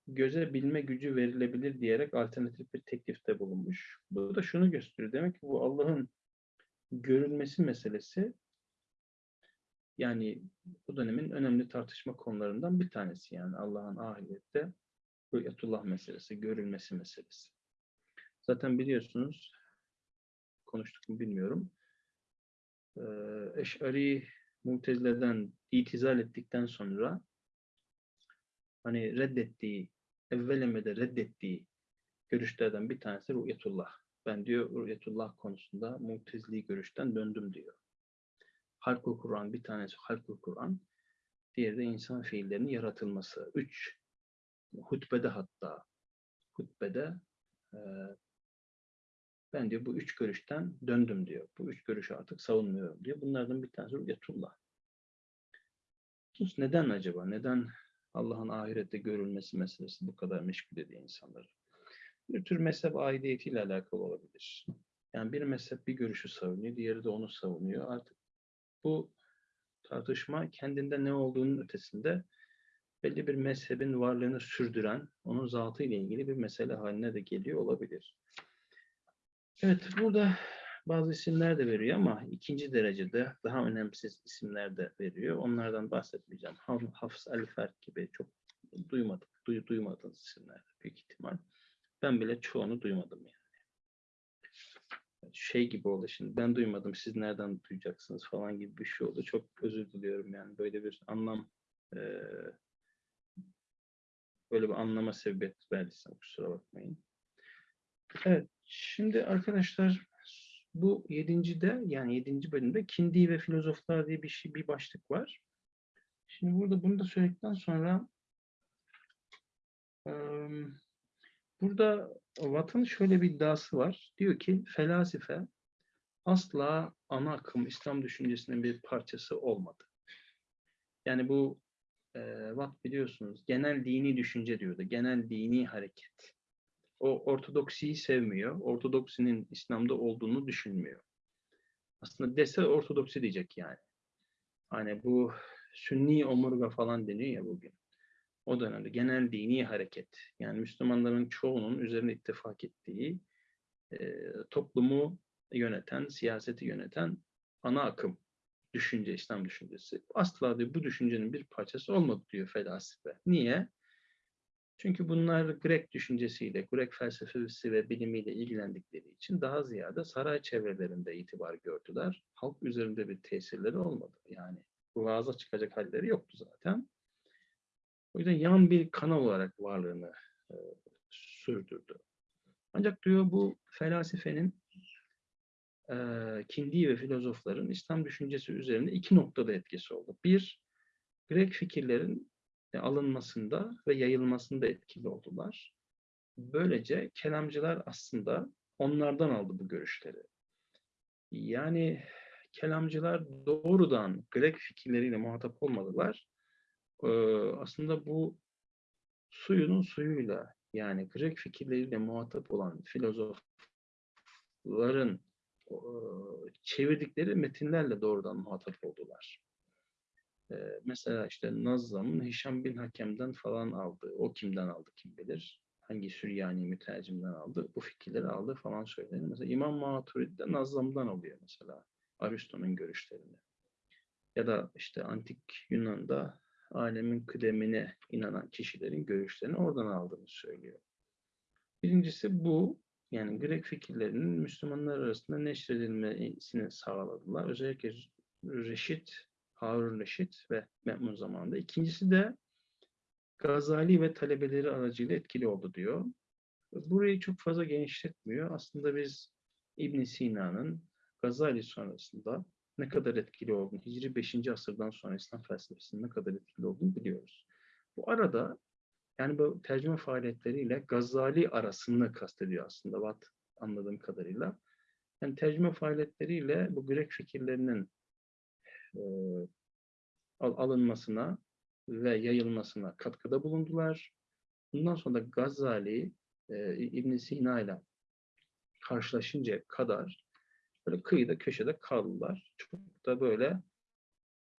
Speaker 1: göze bilme gücü verilebilir diyerek alternatif bir teklifte bulunmuş. Bu da şunu gösteriyor. Demek ki bu Allah'ın görülmesi meselesi yani bu dönemin önemli tartışma konularından bir tanesi yani Allah'ın ahirette rüyetullah meselesi, görülmesi meselesi. Zaten biliyorsunuz, konuştuk mu bilmiyorum. Eş'ari Mutezile'den itizal ettikten sonra hani reddettiği, evvelemede reddettiği görüşlerden bir tanesi Ru'yetullah. Ben diyor Ruhiyetullah konusunda Mu'tezili görüşten döndüm diyor. Halkul Kur'an bir tanesi Halkul Kur'an, diğeri de insan fiillerinin yaratılması. Üç hutbede hatta hutbede e, ben diyor bu üç görüşten döndüm diyor. Bu üç görüşü artık savunmuyorum diyor. Bunlardan bir tanesi Ruhiyetullah. Sus neden acaba? Neden Allah'ın ahirette görülmesi meselesi bu kadar meşgul ediyor insanları? Bir tür mezhep aidiyetiyle alakalı olabilir. Yani bir mezhep bir görüşü savunuyor, diğeri de onu savunuyor. Artık bu tartışma kendinde ne olduğunun ötesinde belli bir mezhebin varlığını sürdüren, onun zatı ile ilgili bir mesele haline de geliyor olabilir. Evet, burada bazı isimler de veriyor ama ikinci derecede daha önemsiz isimler de veriyor. Onlardan bahsetmeyeceğim. Hafız Ali Ferk gibi çok duymadık, duy, duymadığınız isimler büyük ihtimal. Ben bile çoğunu duymadım yani. Şey gibi oldu şimdi ben duymadım siz nereden duyacaksınız falan gibi bir şey oldu. Çok özür diliyorum yani böyle bir anlam böyle bir anlama sebebiyet verdiysem kusura bakmayın. Evet şimdi arkadaşlar bu yedincide yani yedinci bölümde kindi ve filozoflar diye bir şey bir başlık var. Şimdi burada bunu da söyledikten sonra burada Watt'ın şöyle bir iddiası var. Diyor ki felasife asla ana akım İslam düşüncesinin bir parçası olmadı. Yani bu eee Watt biliyorsunuz genel dini düşünce diyordu. Genel dini hareket. O ortodoksiyi sevmiyor. Ortodoksinin İslam'da olduğunu düşünmüyor. Aslında dese ortodoksi diyecek yani. Hani bu sünni omurga falan deniyor ya bugün. O dönemde genel dini hareket. Yani Müslümanların çoğunun üzerine ittifak ettiği e, toplumu yöneten, siyaseti yöneten ana akım düşünce, İslam düşüncesi. Asla diyor, bu düşüncenin bir parçası olmadı diyor felsefe. Niye? Çünkü bunlar Grek düşüncesiyle, Grek felsefesi ve bilimiyle ilgilendikleri için daha ziyade saray çevrelerinde itibar gördüler. Halk üzerinde bir tesirleri olmadı. Yani vaaza çıkacak halleri yoktu zaten. O yüzden yan bir kanal olarak varlığını e, sürdürdü. Ancak diyor bu felsefenin e, kindi ve filozofların İslam düşüncesi üzerinde iki noktada etkisi oldu. Bir, Grek fikirlerin alınmasında ve yayılmasında etkili oldular. Böylece kelamcılar aslında onlardan aldı bu görüşleri. Yani kelamcılar doğrudan Grek fikirleriyle muhatap olmadılar. Ee, aslında bu suyunun suyuyla yani Grek fikirleriyle muhatap olan filozofların e, çevirdikleri metinlerle doğrudan muhatap oldular. Mesela işte Nazzam'ın Hişam bin Hakem'den falan aldı. O kimden aldı kim bilir. Hangi Süryani mütercimden aldı. Bu fikirleri aldı falan söylenir. Mesela İmam Maturidi de Nazzam'dan alıyor mesela. Aristo'nun görüşlerini. Ya da işte antik Yunan'da alemin kıdemine inanan kişilerin görüşlerini oradan aldığını söylüyor. Birincisi bu. Yani Grek fikirlerinin Müslümanlar arasında neşredilmesini sağladılar. Özellikle Reşit, Harun Reşit ve Me'mun zamanında. İkincisi de Gazali ve talebeleri aracıyla etkili oldu diyor. Burayı çok fazla genişletmiyor. Aslında biz İbn Sina'nın Gazali sonrasında ne kadar etkili olduğunu, Hicri 5. asırdan sonra İslam felsefesinin ne kadar etkili olduğunu biliyoruz. Bu arada yani bu tercüme faaliyetleriyle Gazali arasını kastediyor aslında Watt anladığım kadarıyla. Yani tercüme faaliyetleriyle bu Grek fikirlerinin e, alınmasına ve yayılmasına katkıda bulundular. Bundan sonra da Gazali e, İbn Sina ile karşılaşıncaya kadar böyle kıyıda köşede kaldılar. Çok da böyle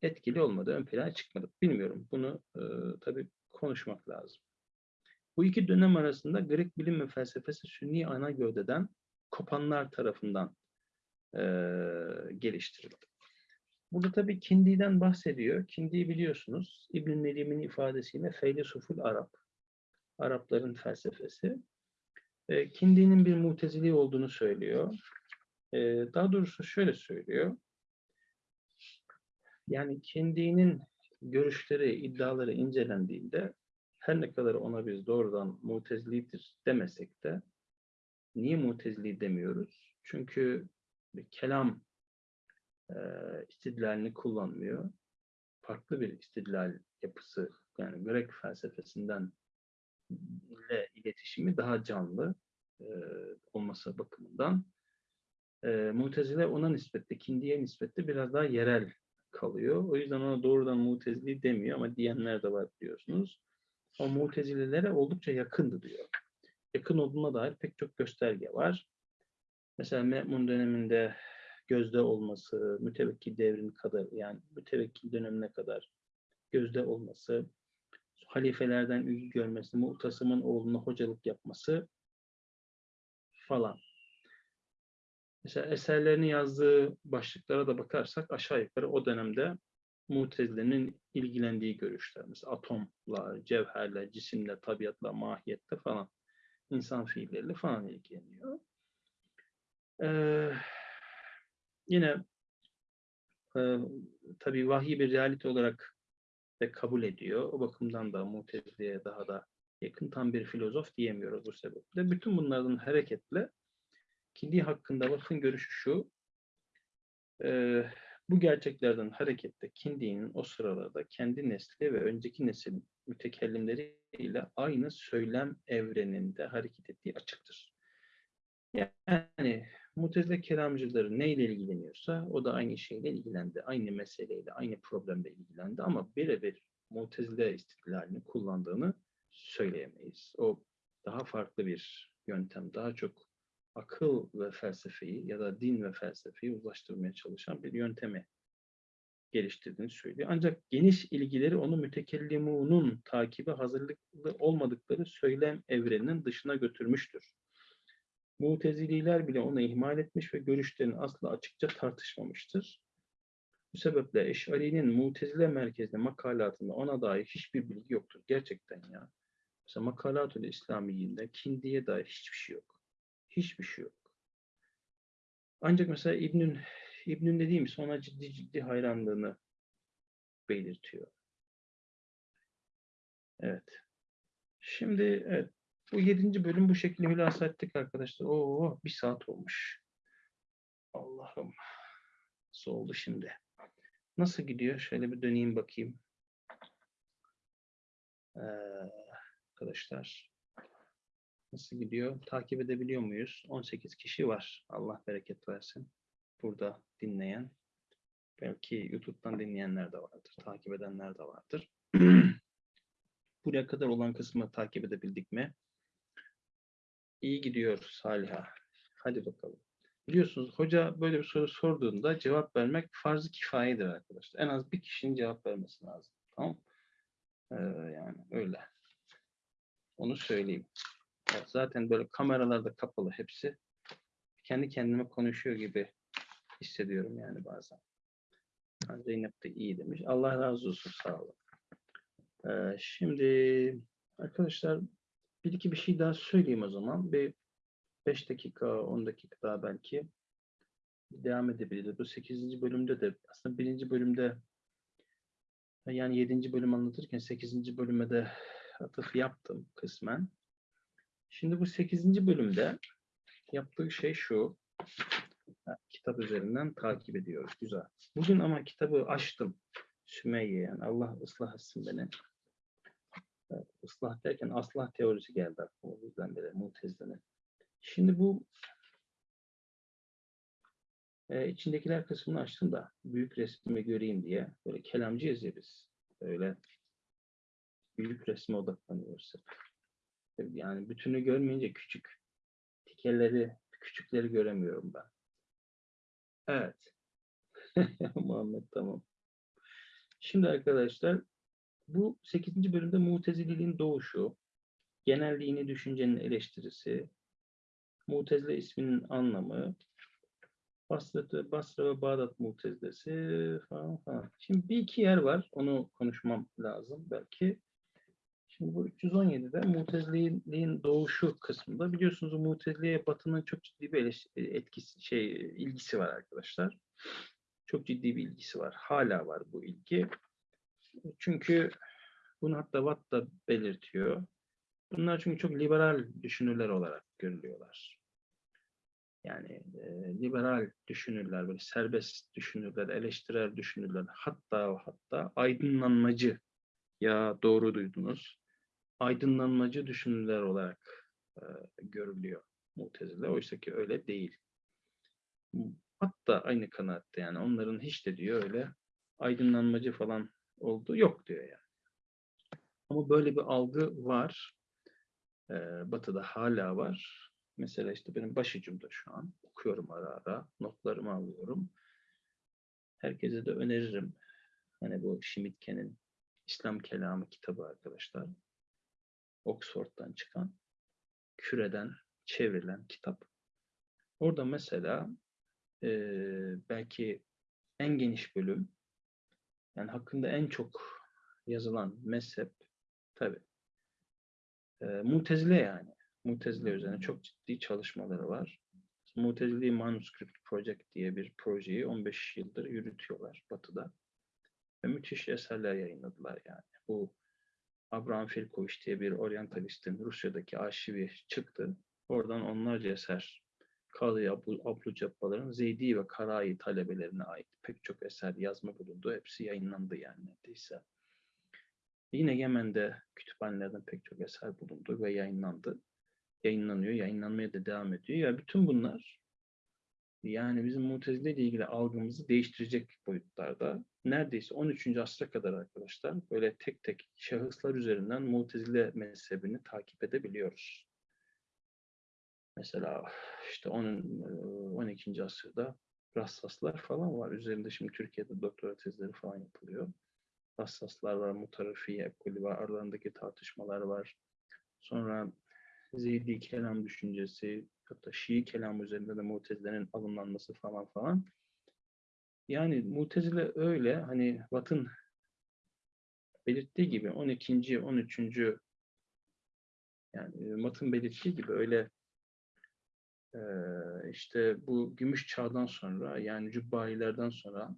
Speaker 1: etkili olmadı, ön plana çıkmadı. Bilmiyorum. Bunu e, tabii konuşmak lazım. Bu iki dönem arasında Grek bilim ve felsefesi Sünni ana gövdeden kopanlar tarafından e, geliştirildi. Burada tabii Kindi'den bahsediyor. Kindi'yi biliyorsunuz. İbn Nelim'in ifadesiyle Feylisuful Arap. Arapların felsefesi. E, Kindi'nin bir mutezili olduğunu söylüyor. E, daha doğrusu şöyle söylüyor. Yani Kindi'nin görüşleri, iddiaları incelendiğinde her ne kadar ona biz doğrudan mutezilidir demesek de Niye mutezili demiyoruz? Çünkü kelam e, istidlalini kullanmıyor. Farklı bir istidlal yapısı yani Grek felsefesinden ile iletişimi daha canlı e, olması bakımından e, Mutezile ona nispetle, Kindi'ye nispetle biraz daha yerel kalıyor. O yüzden ona doğrudan Mutezili demiyor ama diyenler de var biliyorsunuz. O Mutezilelere oldukça yakındı diyor. Yakın olduğuna dair pek çok gösterge var. Mesela Me'mun döneminde gözde olması, mütevekkil devrin kadar yani mütevekkil dönemine kadar gözde olması, halifelerden ilgi görmesi, Mu'tasım'ın oğluna hocalık yapması falan. Mesela eserlerini yazdığı başlıklara da bakarsak aşağı yukarı o dönemde Mutezile'nin ilgilendiği görüşler. Mesela atomla, cevherle, cisimle, tabiatla, mahiyette falan, insan fiilleriyle falan ilgileniyor. Ee, yine e, tabii vahiy bir realite olarak de kabul ediyor. O bakımdan da Mutezile'ye daha da yakın tam bir filozof diyemiyoruz bu sebeple. Bütün bunlardan hareketle Kindi hakkında Vakf'ın görüşü şu, e, bu gerçeklerden hareketle Kindi'nin o sıralarda kendi nesli ve önceki neslin mütekellimleriyle aynı söylem evreninde hareket ettiği açıktır. Yani Mutezile kelamcıları neyle ilgileniyorsa o da aynı şeyle ilgilendi. Aynı meseleyle, aynı problemle ilgilendi ama birebir Mutezile istidlalini kullandığını söyleyemeyiz. O daha farklı bir yöntem, daha çok akıl ve felsefeyi ya da din ve felsefeyi uzlaştırmaya çalışan bir yöntemi geliştirdiğini söylüyor. Ancak geniş ilgileri onu mütekellimunun takibi hazırlıklı olmadıkları söylem evreninin dışına götürmüştür. Mutezililer bile onu ihmal etmiş ve görüşlerini asla açıkça tartışmamıştır. Bu sebeple Eş'ari'nin Mutezile merkezli makalatında ona dair hiçbir bilgi yoktur. Gerçekten ya. Mesela Makalatül İslamiyi'nde Kindi'ye dair hiçbir şey yok. Hiçbir şey yok. Ancak mesela İbn'ün İbn'ün dediğim sonra ciddi ciddi hayranlığını belirtiyor. Evet. Şimdi evet, bu yedinci bölüm bu şekilde hülasa ettik arkadaşlar. Oo, bir saat olmuş. Allah'ım. Nasıl oldu şimdi? Nasıl gidiyor? Şöyle bir döneyim bakayım. Ee, arkadaşlar. Nasıl gidiyor? Takip edebiliyor muyuz? 18 kişi var. Allah bereket versin. Burada dinleyen. Belki YouTube'dan dinleyenler de vardır. Takip edenler de vardır. Buraya kadar olan kısmı takip edebildik mi? İyi gidiyor Saliha. Hadi bakalım. Biliyorsunuz hoca böyle bir soru sorduğunda cevap vermek farz-ı kifayedir arkadaşlar. En az bir kişinin cevap vermesi lazım. Tamam ee, Yani öyle. Onu söyleyeyim. Evet, zaten böyle kameralarda kapalı hepsi. Kendi kendime konuşuyor gibi hissediyorum yani bazen. Zeynep de iyi demiş. Allah razı olsun sağ olun. Ee, şimdi arkadaşlar bir iki bir şey daha söyleyeyim o zaman. Bir 5 dakika, 10 dakika daha belki devam edebiliriz. Bu 8. bölümde de aslında birinci bölümde yani 7. bölüm anlatırken 8. bölüme de atıf yaptım kısmen. Şimdi bu 8. bölümde yaptığı şey şu. kitap üzerinden takip ediyoruz. Güzel. Bugün ama kitabı açtım. Sümeyye yani Allah ıslah etsin beni. Evet, ıslah derken aslah teorisi geldi aklıma. O yüzden beri Mutezile'nin. Şimdi bu e, içindekiler kısmını açtım da büyük resmi göreyim diye. Böyle kelamcıyız ya biz. Böyle büyük resme odaklanıyoruz. Yani bütünü görmeyince küçük. Tikelleri, küçükleri göremiyorum ben. Evet. Muhammed tamam. Şimdi arkadaşlar bu 8. bölümde Mutezililiğin doğuşu, genelliğini düşüncenin eleştirisi, Mutezile isminin anlamı, Basra, ve Bağdat Mutezilesi falan falan. Şimdi bir iki yer var. Onu konuşmam lazım belki. Şimdi bu 317'de Muteziliğin doğuşu kısmında biliyorsunuz Muteziliğe Batı'nın çok ciddi bir etkisi, şey ilgisi var arkadaşlar. Çok ciddi bir ilgisi var. Hala var bu ilgi. Çünkü bunu hatta Watt da belirtiyor. Bunlar çünkü çok liberal düşünürler olarak görülüyorlar. Yani e, liberal düşünürler, böyle serbest düşünürler, eleştirel düşünürler, hatta hatta aydınlanmacı ya doğru duydunuz. Aydınlanmacı düşünürler olarak e, görülüyor Mutezile. Oysa ki öyle değil. Hatta aynı kanaatte yani onların hiç de diyor öyle aydınlanmacı falan olduğu yok diyor yani. Ama böyle bir algı var. Ee, batı'da hala var. Mesela işte benim başucumda şu an. Okuyorum ara ara. Notlarımı alıyorum. Herkese de öneririm. Hani bu Schmidtke'nin İslam Kelamı kitabı arkadaşlar. Oxford'dan çıkan, küreden çevrilen kitap. Orada mesela e, belki en geniş bölüm, yani hakkında en çok yazılan mezhep tabi e, Mutezile yani. Mutezile üzerine çok ciddi çalışmaları var. Mutezili Manuscript Project diye bir projeyi 15 yıldır yürütüyorlar Batı'da. Ve müthiş eserler yayınladılar yani. Bu Abraham Filkovich diye bir oryantalistin Rusya'daki arşivi çıktı. Oradan onlarca eser Kadı Ablu Cabbar'ın Zeydi ve Karayi talebelerine ait pek çok eser yazma bulundu. Hepsi yayınlandı yani neredeyse. Yine Yemen'de kütüphanelerden pek çok eser bulundu ve yayınlandı. Yayınlanıyor, yayınlanmaya da devam ediyor. Ya bütün bunlar yani bizim Mutezile ile ilgili algımızı değiştirecek boyutlarda. Neredeyse 13. asra kadar arkadaşlar böyle tek tek şahıslar üzerinden Mutezile mezhebini takip edebiliyoruz. Mesela işte onun 12. asırda Rassaslar falan var. Üzerinde şimdi Türkiye'de doktora tezleri falan yapılıyor. Rassaslar var, Mutarafiye ekolü var, aralarındaki tartışmalar var. Sonra Zeydi kelam düşüncesi, hatta Şii kelam üzerinde de Mutezile'nin alımlanması falan falan. Yani Mutezile öyle hani Batın belirttiği gibi 12. 13. yani Batın belirttiği gibi öyle işte bu gümüş çağdan sonra yani Cübbailerden sonra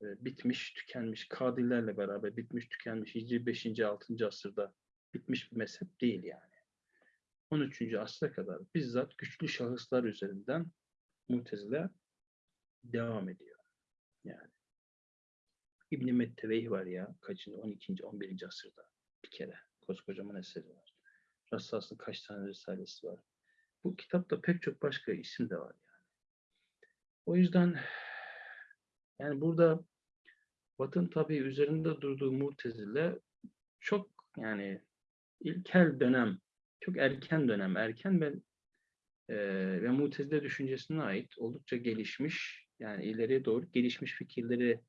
Speaker 1: bitmiş, tükenmiş, Kadilerle beraber bitmiş, tükenmiş, Hicri 5. 6. asırda bitmiş bir mezhep değil yani. 13. asra kadar bizzat güçlü şahıslar üzerinden Mutezile devam ediyor. Yani İbn-i Metteveyh var ya kaçıncı 12. 11. asırda bir kere koskocaman eseri var. Rassas'ın kaç tane risalesi var. Bu kitapta pek çok başka isim de var yani. O yüzden yani burada Batın tabii üzerinde durduğu Murtezile çok yani ilkel dönem, çok erken dönem, erken ve e, ve Mutezile düşüncesine ait oldukça gelişmiş, yani ileriye doğru gelişmiş fikirleri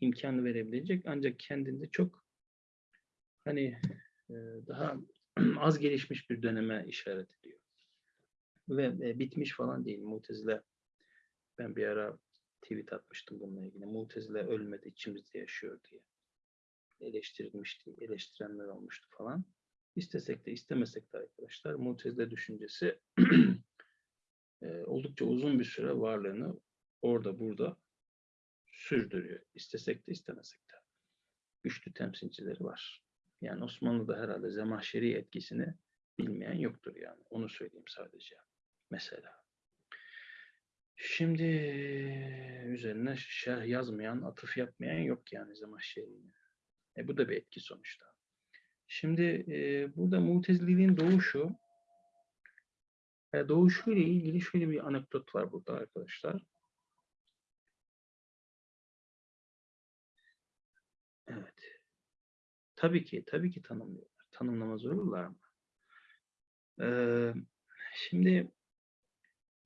Speaker 1: imkan verebilecek ancak kendinde çok hani e, daha az gelişmiş bir döneme işaret ediyor ve e, bitmiş falan değil. Mutezile ben bir ara tweet atmıştım bununla ilgili. Mutezile ölmedi içimizde yaşıyor diye. Eleştirilmişti, eleştirenler olmuştu falan. İstesek de istemesek de arkadaşlar Mutezile düşüncesi e, oldukça uzun bir süre varlığını orada burada sürdürüyor. İstesek de istemesek de. Güçlü temsilcileri var. Yani Osmanlı'da herhalde Zemahşeri etkisini bilmeyen yoktur yani. Onu söyleyeyim sadece mesela. Şimdi üzerine şerh yazmayan, atıf yapmayan yok yani Zemahşeri'nin. E, bu da bir etki sonuçta. Şimdi e, burada mutezililiğin doğuşu e, doğuşuyla ilgili şöyle bir anekdot var burada arkadaşlar. Evet. Tabii ki, tabii ki tanımlıyorlar. Tanımlamaz olurlar mı? Ee, şimdi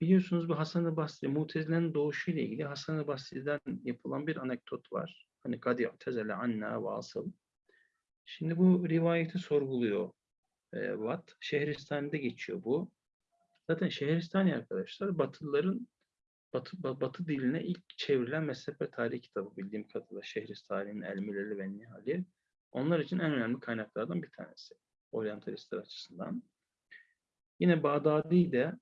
Speaker 1: Biliyorsunuz bu Hasan-ı Basri, Mutezile'nin doğuşu ile ilgili Hasan-ı Basri'den yapılan bir anekdot var. Hani kad i'tezele anna vasıl. Şimdi bu rivayeti sorguluyor e, Watt. Şehristani'de geçiyor bu. Zaten Şehristani arkadaşlar Batılıların Batı, Batı diline ilk çevrilen mezhep ve tarih kitabı bildiğim kadarıyla Şehristani'nin El Müleli ve Nihali. Onlar için en önemli kaynaklardan bir tanesi. Oryantalistler açısından. Yine Bağdadi de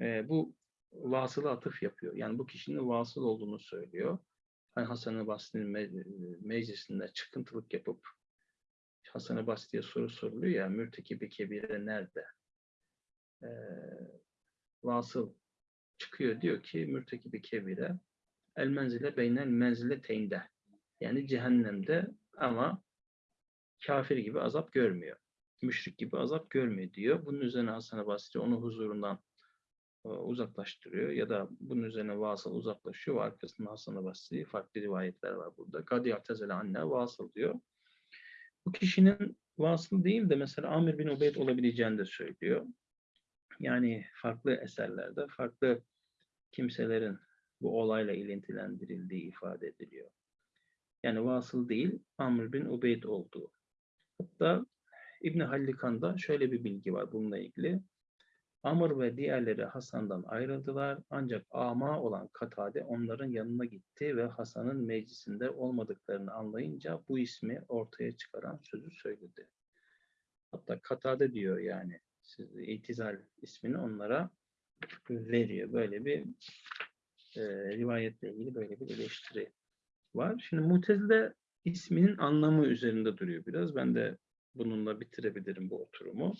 Speaker 1: e, bu vasılı atıf yapıyor. Yani bu kişinin vasıl olduğunu söylüyor. Hani Hasan-ı Basri'nin me meclisinde çıkıntılık yapıp Hasan-ı Basri'ye soru soruluyor ya mürtekibi kebire nerede? E, vasıl çıkıyor diyor ki mürtekibi kebire el menzile beynel menzile teynde. Yani cehennemde ama kafir gibi azap görmüyor. Müşrik gibi azap görmüyor diyor. Bunun üzerine Hasan-ı Basri onu huzurundan uzaklaştırıyor ya da bunun üzerine vasıl uzaklaşıyor ve arkasında Hasan-ı Basri farklı rivayetler var burada. Kadi Atezele anne vasıl diyor. Bu kişinin vasıl değil de mesela Amir bin Ubeyd olabileceğini de söylüyor. Yani farklı eserlerde farklı kimselerin bu olayla ilintilendirildiği ifade ediliyor. Yani vasıl değil, Amr bin Ubeyd olduğu. Hatta İbn Hallikan'da şöyle bir bilgi var bununla ilgili. Amr ve diğerleri Hasan'dan ayrıldılar ancak ama olan Katade onların yanına gitti ve Hasan'ın meclisinde olmadıklarını anlayınca bu ismi ortaya çıkaran sözü söyledi. Hatta Katade diyor yani siz itizal ismini onlara veriyor. Böyle bir e, rivayetle ilgili böyle bir eleştiri var. Şimdi Mutezile isminin anlamı üzerinde duruyor biraz. Ben de bununla bitirebilirim bu oturumu.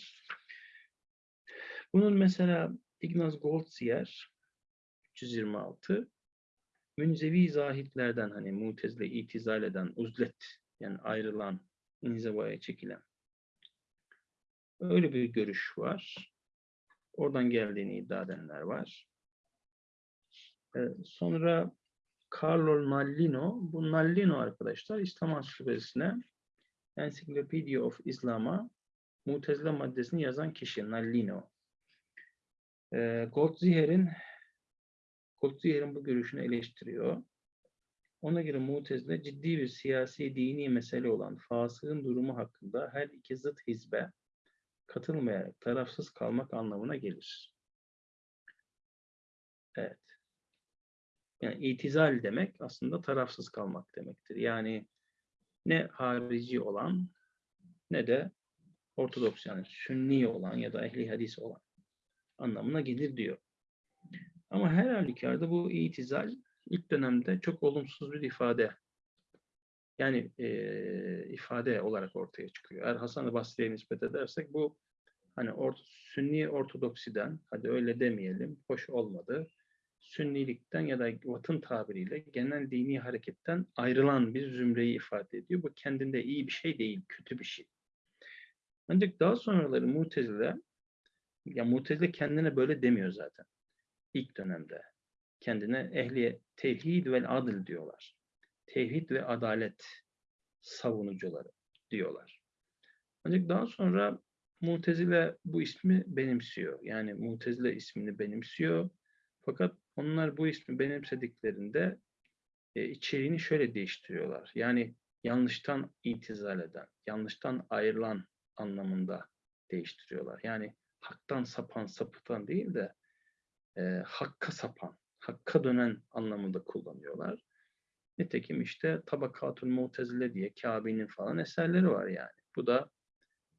Speaker 1: Bunun mesela Ignaz Goldziher 326 Münzevi zahitlerden hani Mutezile itizal eden, uzlet yani ayrılan, inzivaya çekilen öyle bir görüş var. Oradan geldiğini iddia edenler var. Ee, sonra Carlo Nallino, bu Nallino arkadaşlar İslam Ansiklopedisine Encyclopedia of Islam'a Mutezile maddesini yazan kişi Nallino. Ee, Goldziher'in Goldziher'in bu görüşünü eleştiriyor. Ona göre Mutezile ciddi bir siyasi dini mesele olan fasığın durumu hakkında her iki zıt hizbe katılmayarak tarafsız kalmak anlamına gelir. Evet. Yani itizal demek aslında tarafsız kalmak demektir. Yani ne harici olan ne de ortodoks yani sünni olan ya da ehli hadis olan anlamına gelir diyor. Ama her halükarda bu itizal ilk dönemde çok olumsuz bir ifade. Yani e, ifade olarak ortaya çıkıyor. Eğer Hasan-ı Basri'ye nispet edersek bu hani or sünni ortodoksiden, hadi öyle demeyelim, hoş olmadı. Sünnilikten ya da Vat'ın tabiriyle genel dini hareketten ayrılan bir zümreyi ifade ediyor. Bu kendinde iyi bir şey değil, kötü bir şey. Ancak daha sonraları Mutezile, ya Mutezile kendine böyle demiyor zaten. İlk dönemde. Kendine ehli tevhid ve adil diyorlar. Tevhid ve adalet savunucuları diyorlar. Ancak daha sonra Mutezile bu ismi benimsiyor. Yani Mutezile ismini benimsiyor. Fakat onlar bu ismi benimsediklerinde e, içeriğini şöyle değiştiriyorlar. Yani yanlıştan itizal eden, yanlıştan ayrılan anlamında değiştiriyorlar. Yani haktan sapan, sapıtan değil de e, hakka sapan, hakka dönen anlamında kullanıyorlar. Nitekim işte Tabakatul Mutezile diye Kabe'nin falan eserleri var yani. Bu da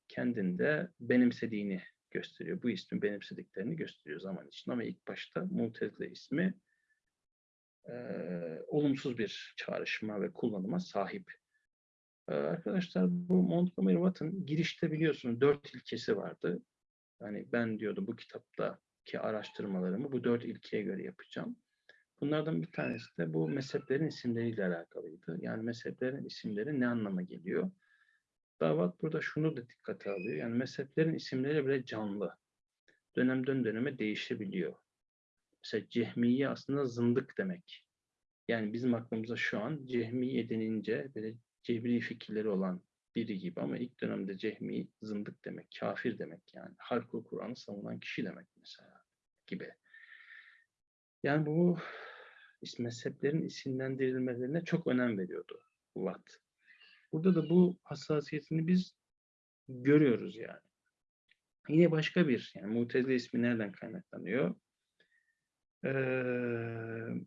Speaker 1: kendinde benimsediğini gösteriyor. Bu ismi benimsediklerini gösteriyor zaman için. Ama ilk başta Mutezile ismi e, olumsuz bir çağrışıma ve kullanıma sahip. E, arkadaşlar bu Montgomery Watt'ın girişte biliyorsunuz dört ilkesi vardı. Yani ben diyordu bu kitaptaki araştırmalarımı bu dört ilkeye göre yapacağım. Bunlardan bir tanesi de bu mezheplerin isimleriyle alakalıydı. Yani mezheplerin isimleri ne anlama geliyor? Davat burada şunu da dikkate alıyor. Yani mezheplerin isimleri bile canlı. Dönemden döneme değişebiliyor. Mesela cehmiye aslında zındık demek. Yani bizim aklımıza şu an cehmiye denince böyle cebri fikirleri olan biri gibi ama ilk dönemde cehmi zındık demek, kafir demek yani. Halk-ı Kur'an'ı savunan kişi demek mesela gibi. Yani bu mezheplerin isimlendirilmelerine çok önem veriyordu Watt. Burada da bu hassasiyetini biz görüyoruz yani. Yine başka bir, yani Mutezile ismi nereden kaynaklanıyor? Ee,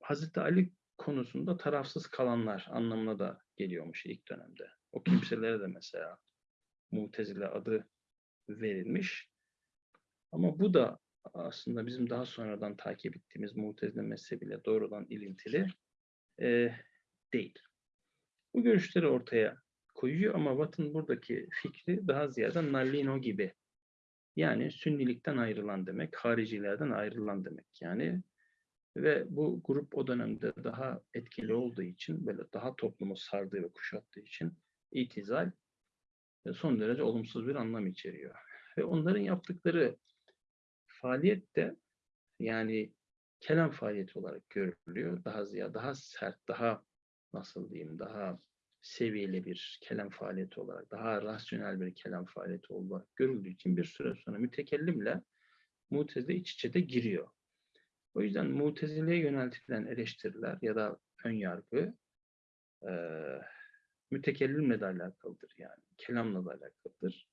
Speaker 1: Hazreti Ali konusunda tarafsız kalanlar anlamına da geliyormuş ilk dönemde. O kimselere de mesela Mutezile adı verilmiş. Ama bu da aslında bizim daha sonradan takip ettiğimiz Mutezile mezhebiyle doğrudan ilintili e, değil. Bu görüşleri ortaya koyuyor ama Watt'ın buradaki fikri daha ziyade Nallino gibi Yani sünnilikten ayrılan demek, haricilerden ayrılan demek yani. Ve bu grup o dönemde daha etkili olduğu için, böyle daha toplumu sardığı ve kuşattığı için itizal e, son derece olumsuz bir anlam içeriyor. Ve onların yaptıkları faaliyet de yani kelam faaliyeti olarak görülüyor. Daha ziyade, daha sert, daha nasıl diyeyim, daha seviyeli bir kelam faaliyeti olarak, daha rasyonel bir kelam faaliyeti olarak görüldüğü için bir süre sonra mütekellimle mutezile iç içe de giriyor. O yüzden mutezileye yöneltilen eleştiriler ya da ön yargı e, mütekellimle de alakalıdır yani. Kelamla da alakalıdır.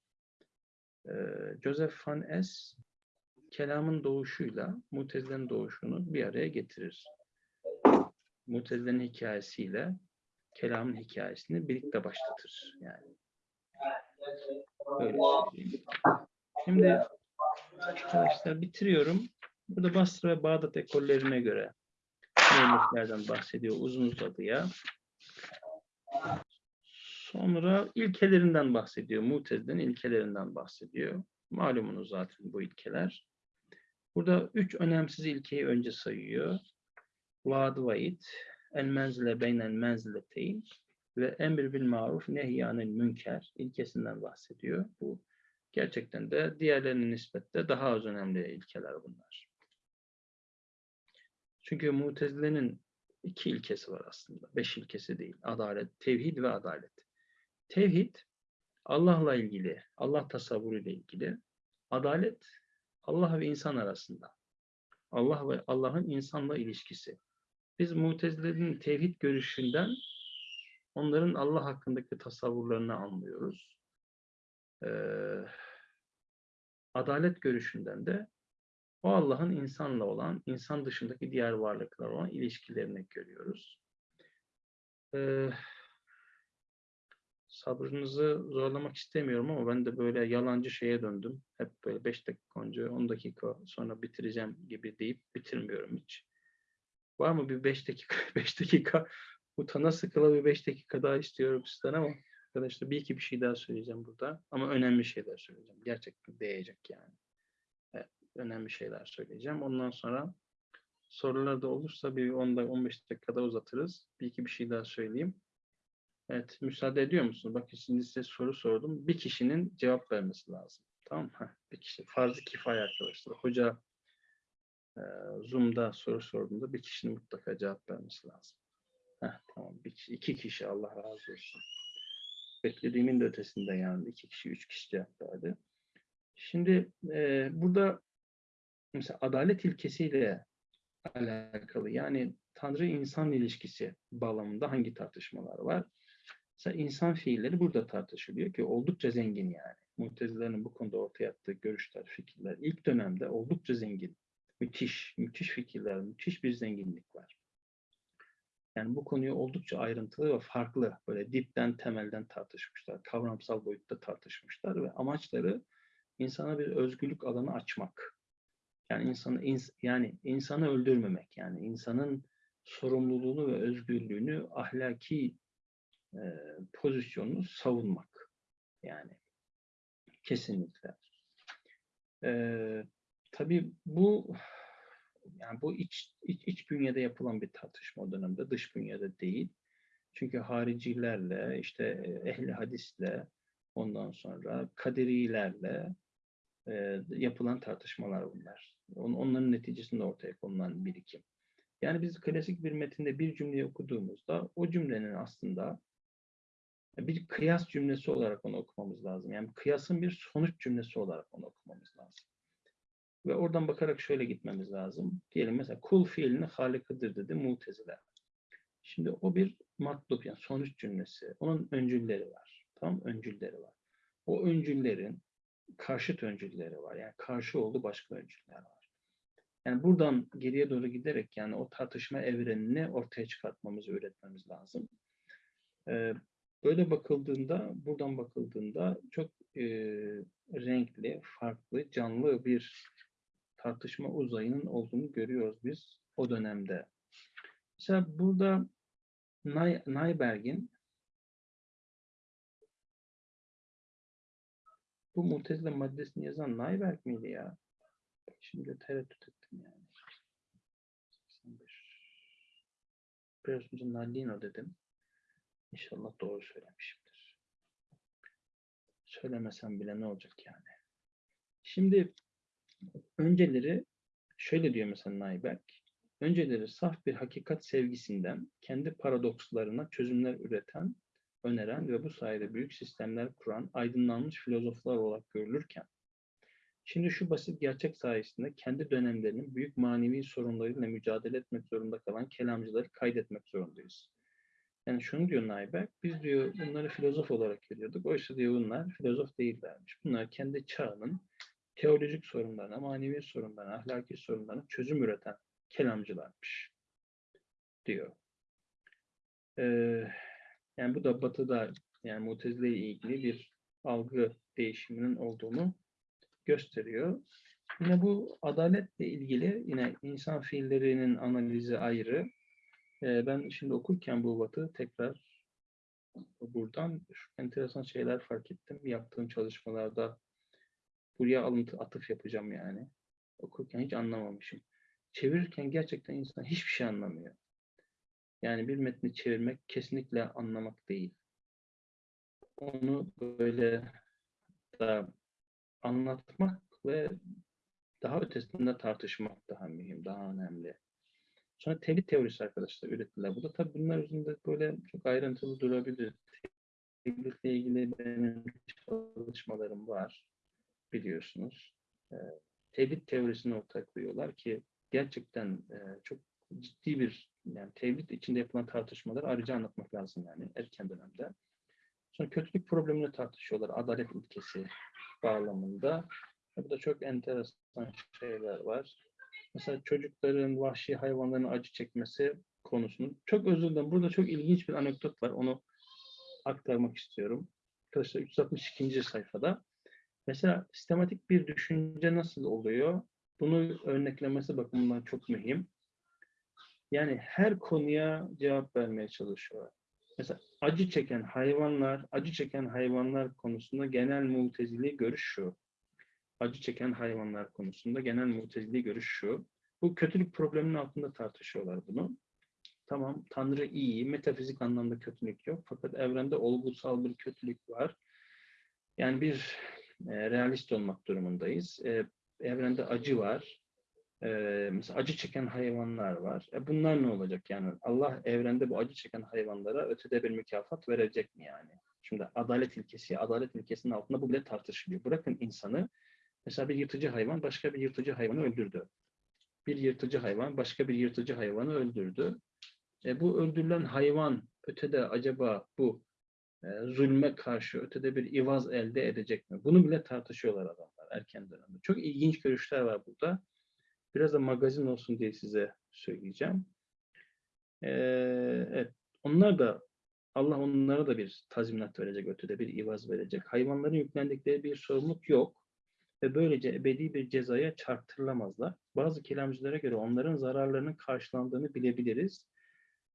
Speaker 1: E, Joseph Van Es kelamın doğuşuyla mutezilenin doğuşunu bir araya getirir. Mutezilenin hikayesiyle kelamın hikayesini birlikte başlatır yani. Öyle söyleyeyim. Şimdi arkadaşlar bitiriyorum. Burada Basra ve Bağdat ekollerine göre müelliflerden bahsediyor uzun uzadıya. Sonra ilkelerinden bahsediyor. Mutezile'nin ilkelerinden bahsediyor. Malumunuz zaten bu ilkeler. Burada üç önemsiz ilkeyi önce sayıyor. Vaad vaid, el menzile beynel menzileteyn ve emir bil maruf nehyanil münker ilkesinden bahsediyor. Bu gerçekten de diğerlerine nispetle daha az önemli ilkeler bunlar. Çünkü Mutezile'nin iki ilkesi var aslında. Beş ilkesi değil. Adalet, tevhid ve adalet. Tevhid Allah'la ilgili, Allah tasavvuru ile ilgili. Adalet Allah ve insan arasında. Allah ve Allah'ın insanla ilişkisi. Biz Mutezile'nin tevhid görüşünden onların Allah hakkındaki tasavvurlarını anlıyoruz. Ee, adalet görüşünden de o Allah'ın insanla olan, insan dışındaki diğer varlıklar olan ilişkilerini görüyoruz. Ee, sabrınızı zorlamak istemiyorum ama ben de böyle yalancı şeye döndüm. Hep böyle 5 dakika önce, 10 dakika sonra bitireceğim gibi deyip bitirmiyorum hiç. Var mı bir 5 dakika, 5 dakika utana sıkıla bir 5 dakika daha istiyorum sizden ama arkadaşlar bir iki bir şey daha söyleyeceğim burada. Ama önemli şeyler söyleyeceğim. Gerçekten değecek yani. Önemli şeyler söyleyeceğim. Ondan sonra sorular da olursa bir 10 15 dakikada uzatırız. Bir iki bir şey daha söyleyeyim. Evet, müsaade ediyor musunuz? Bakın şimdi size soru sordum. Bir kişinin cevap vermesi lazım. Tamam mı? Bir kişi. Farz-ı kifaya arkadaşlar. Hoca e, Zoom'da soru sorduğunda bir kişinin mutlaka cevap vermesi lazım. Heh, tamam. Bir kişi, iki kişi Allah razı olsun. Beklediğimin de ötesinde yani. iki kişi, üç kişi cevap verdi. Şimdi e, burada mesela adalet ilkesiyle alakalı yani Tanrı-insan ilişkisi bağlamında hangi tartışmalar var? Mesela insan fiilleri burada tartışılıyor ki oldukça zengin yani. Mutezilerin bu konuda ortaya attığı görüşler, fikirler ilk dönemde oldukça zengin. Müthiş, müthiş fikirler, müthiş bir zenginlik var. Yani bu konuyu oldukça ayrıntılı ve farklı, böyle dipten, temelden tartışmışlar. Kavramsal boyutta tartışmışlar ve amaçları insana bir özgürlük alanı açmak. Yani insanı ins yani insanı öldürmemek, yani insanın sorumluluğunu ve özgürlüğünü ahlaki e, pozisyonunu savunmak. Yani kesinlikle. E, tabii bu yani bu iç, iç, iç bünyede yapılan bir tartışma o dönemde, dış bünyede değil. Çünkü haricilerle, işte ehli hadisle, ondan sonra kaderilerle e, yapılan tartışmalar bunlar. On, onların neticesinde ortaya konulan birikim. Yani biz klasik bir metinde bir cümleyi okuduğumuzda o cümlenin aslında bir kıyas cümlesi olarak onu okumamız lazım. Yani kıyasın bir sonuç cümlesi olarak onu okumamız lazım. Ve oradan bakarak şöyle gitmemiz lazım. Diyelim mesela kul fiilini halikıdır dedi mutezile. Şimdi o bir matlub yani sonuç cümlesi. Onun öncülleri var. Tamam öncülleri var. O öncüllerin karşıt öncülleri var. Yani karşı oldu başka öncüller var. Yani buradan geriye doğru giderek yani o tartışma evrenini ortaya çıkartmamızı öğretmemiz lazım. Ee, böyle bakıldığında, buradan bakıldığında çok e, renkli, farklı, canlı bir tartışma uzayının olduğunu görüyoruz biz o dönemde. Mesela burada Nay Nayberg'in Bu Mutezile maddesini yazan Nayberk miydi ya? Şimdi tereddüt ettim yani. 81. Biraz önce Nallino dedim. İnşallah doğru söylemişimdir. Söylemesem bile ne olacak yani. Şimdi önceleri şöyle diyor mesela Nayberk. Önceleri saf bir hakikat sevgisinden kendi paradokslarına çözümler üreten, öneren ve bu sayede büyük sistemler kuran aydınlanmış filozoflar olarak görülürken, şimdi şu basit gerçek sayesinde kendi dönemlerinin büyük manevi sorunlarıyla mücadele etmek zorunda kalan kelamcıları kaydetmek zorundayız. Yani şunu diyor Nayberk, biz diyor bunları filozof olarak görüyorduk. Oysa diyor bunlar filozof değillermiş. Bunlar kendi çağının teolojik sorunlarına, manevi sorunlarına, ahlaki sorunlarına çözüm üreten kelamcılarmış diyor. Ee, yani bu da batıda yani Mutezile ile ilgili bir algı değişiminin olduğunu gösteriyor. Yine bu adaletle ilgili yine insan fiillerinin analizi ayrı. Ee, ben şimdi okurken bu batı tekrar buradan enteresan şeyler fark ettim. Yaptığım çalışmalarda buraya alıntı atıf yapacağım yani. Okurken hiç anlamamışım çevirirken gerçekten insan hiçbir şey anlamıyor. Yani bir metni çevirmek kesinlikle anlamak değil. Onu böyle da anlatmak ve daha ötesinde tartışmak daha mühim, daha önemli. Sonra tevhid teorisi arkadaşlar ürettiler. Bu da tabii bunlar üzerinde böyle çok ayrıntılı durabilir. Tevhidle ilgili benim çalışmalarım var biliyorsunuz. Tevhid teorisini ortaya koyuyorlar ki gerçekten e, çok ciddi bir yani tevhid içinde yapılan tartışmaları ayrıca anlatmak lazım yani erken dönemde. Sonra kötülük problemini tartışıyorlar adalet ilkesi bağlamında. Bu da çok enteresan şeyler var. Mesela çocukların, vahşi hayvanların acı çekmesi konusunu. Çok özür dilerim. Burada çok ilginç bir anekdot var. Onu aktarmak istiyorum. Arkadaşlar 362. sayfada. Mesela sistematik bir düşünce nasıl oluyor? Bunu örneklemesi bakımından çok mühim. Yani her konuya cevap vermeye çalışıyor. Mesela acı çeken hayvanlar, acı çeken hayvanlar konusunda genel mutezili görüş şu. Acı çeken hayvanlar konusunda genel mutezili görüş şu. Bu kötülük probleminin altında tartışıyorlar bunu. Tamam, Tanrı iyi, metafizik anlamda kötülük yok. Fakat evrende olgusal bir kötülük var. Yani bir e, realist olmak durumundayız. E, evrende acı var. Ee, mesela acı çeken hayvanlar var. E bunlar ne olacak yani? Allah evrende bu acı çeken hayvanlara ötede bir mükafat verecek mi yani? Şimdi adalet ilkesi, adalet ilkesinin altında bu bile tartışılıyor. Bırakın insanı, mesela bir yırtıcı hayvan başka bir yırtıcı hayvanı öldürdü. Bir yırtıcı hayvan başka bir yırtıcı hayvanı öldürdü. E bu öldürülen hayvan ötede acaba bu e, zulme karşı ötede bir ivaz elde edecek mi? Bunu bile tartışıyorlar adamlar erken dönemde. Çok ilginç görüşler var burada. Biraz da magazin olsun diye size söyleyeceğim. Ee, evet, onlar da Allah onlara da bir tazminat verecek, ötede bir ivaz verecek. Hayvanların yüklendikleri bir sorumluluk yok ve böylece ebedi bir cezaya çarptırılamazlar. Bazı kelamcılara göre onların zararlarının karşılandığını bilebiliriz.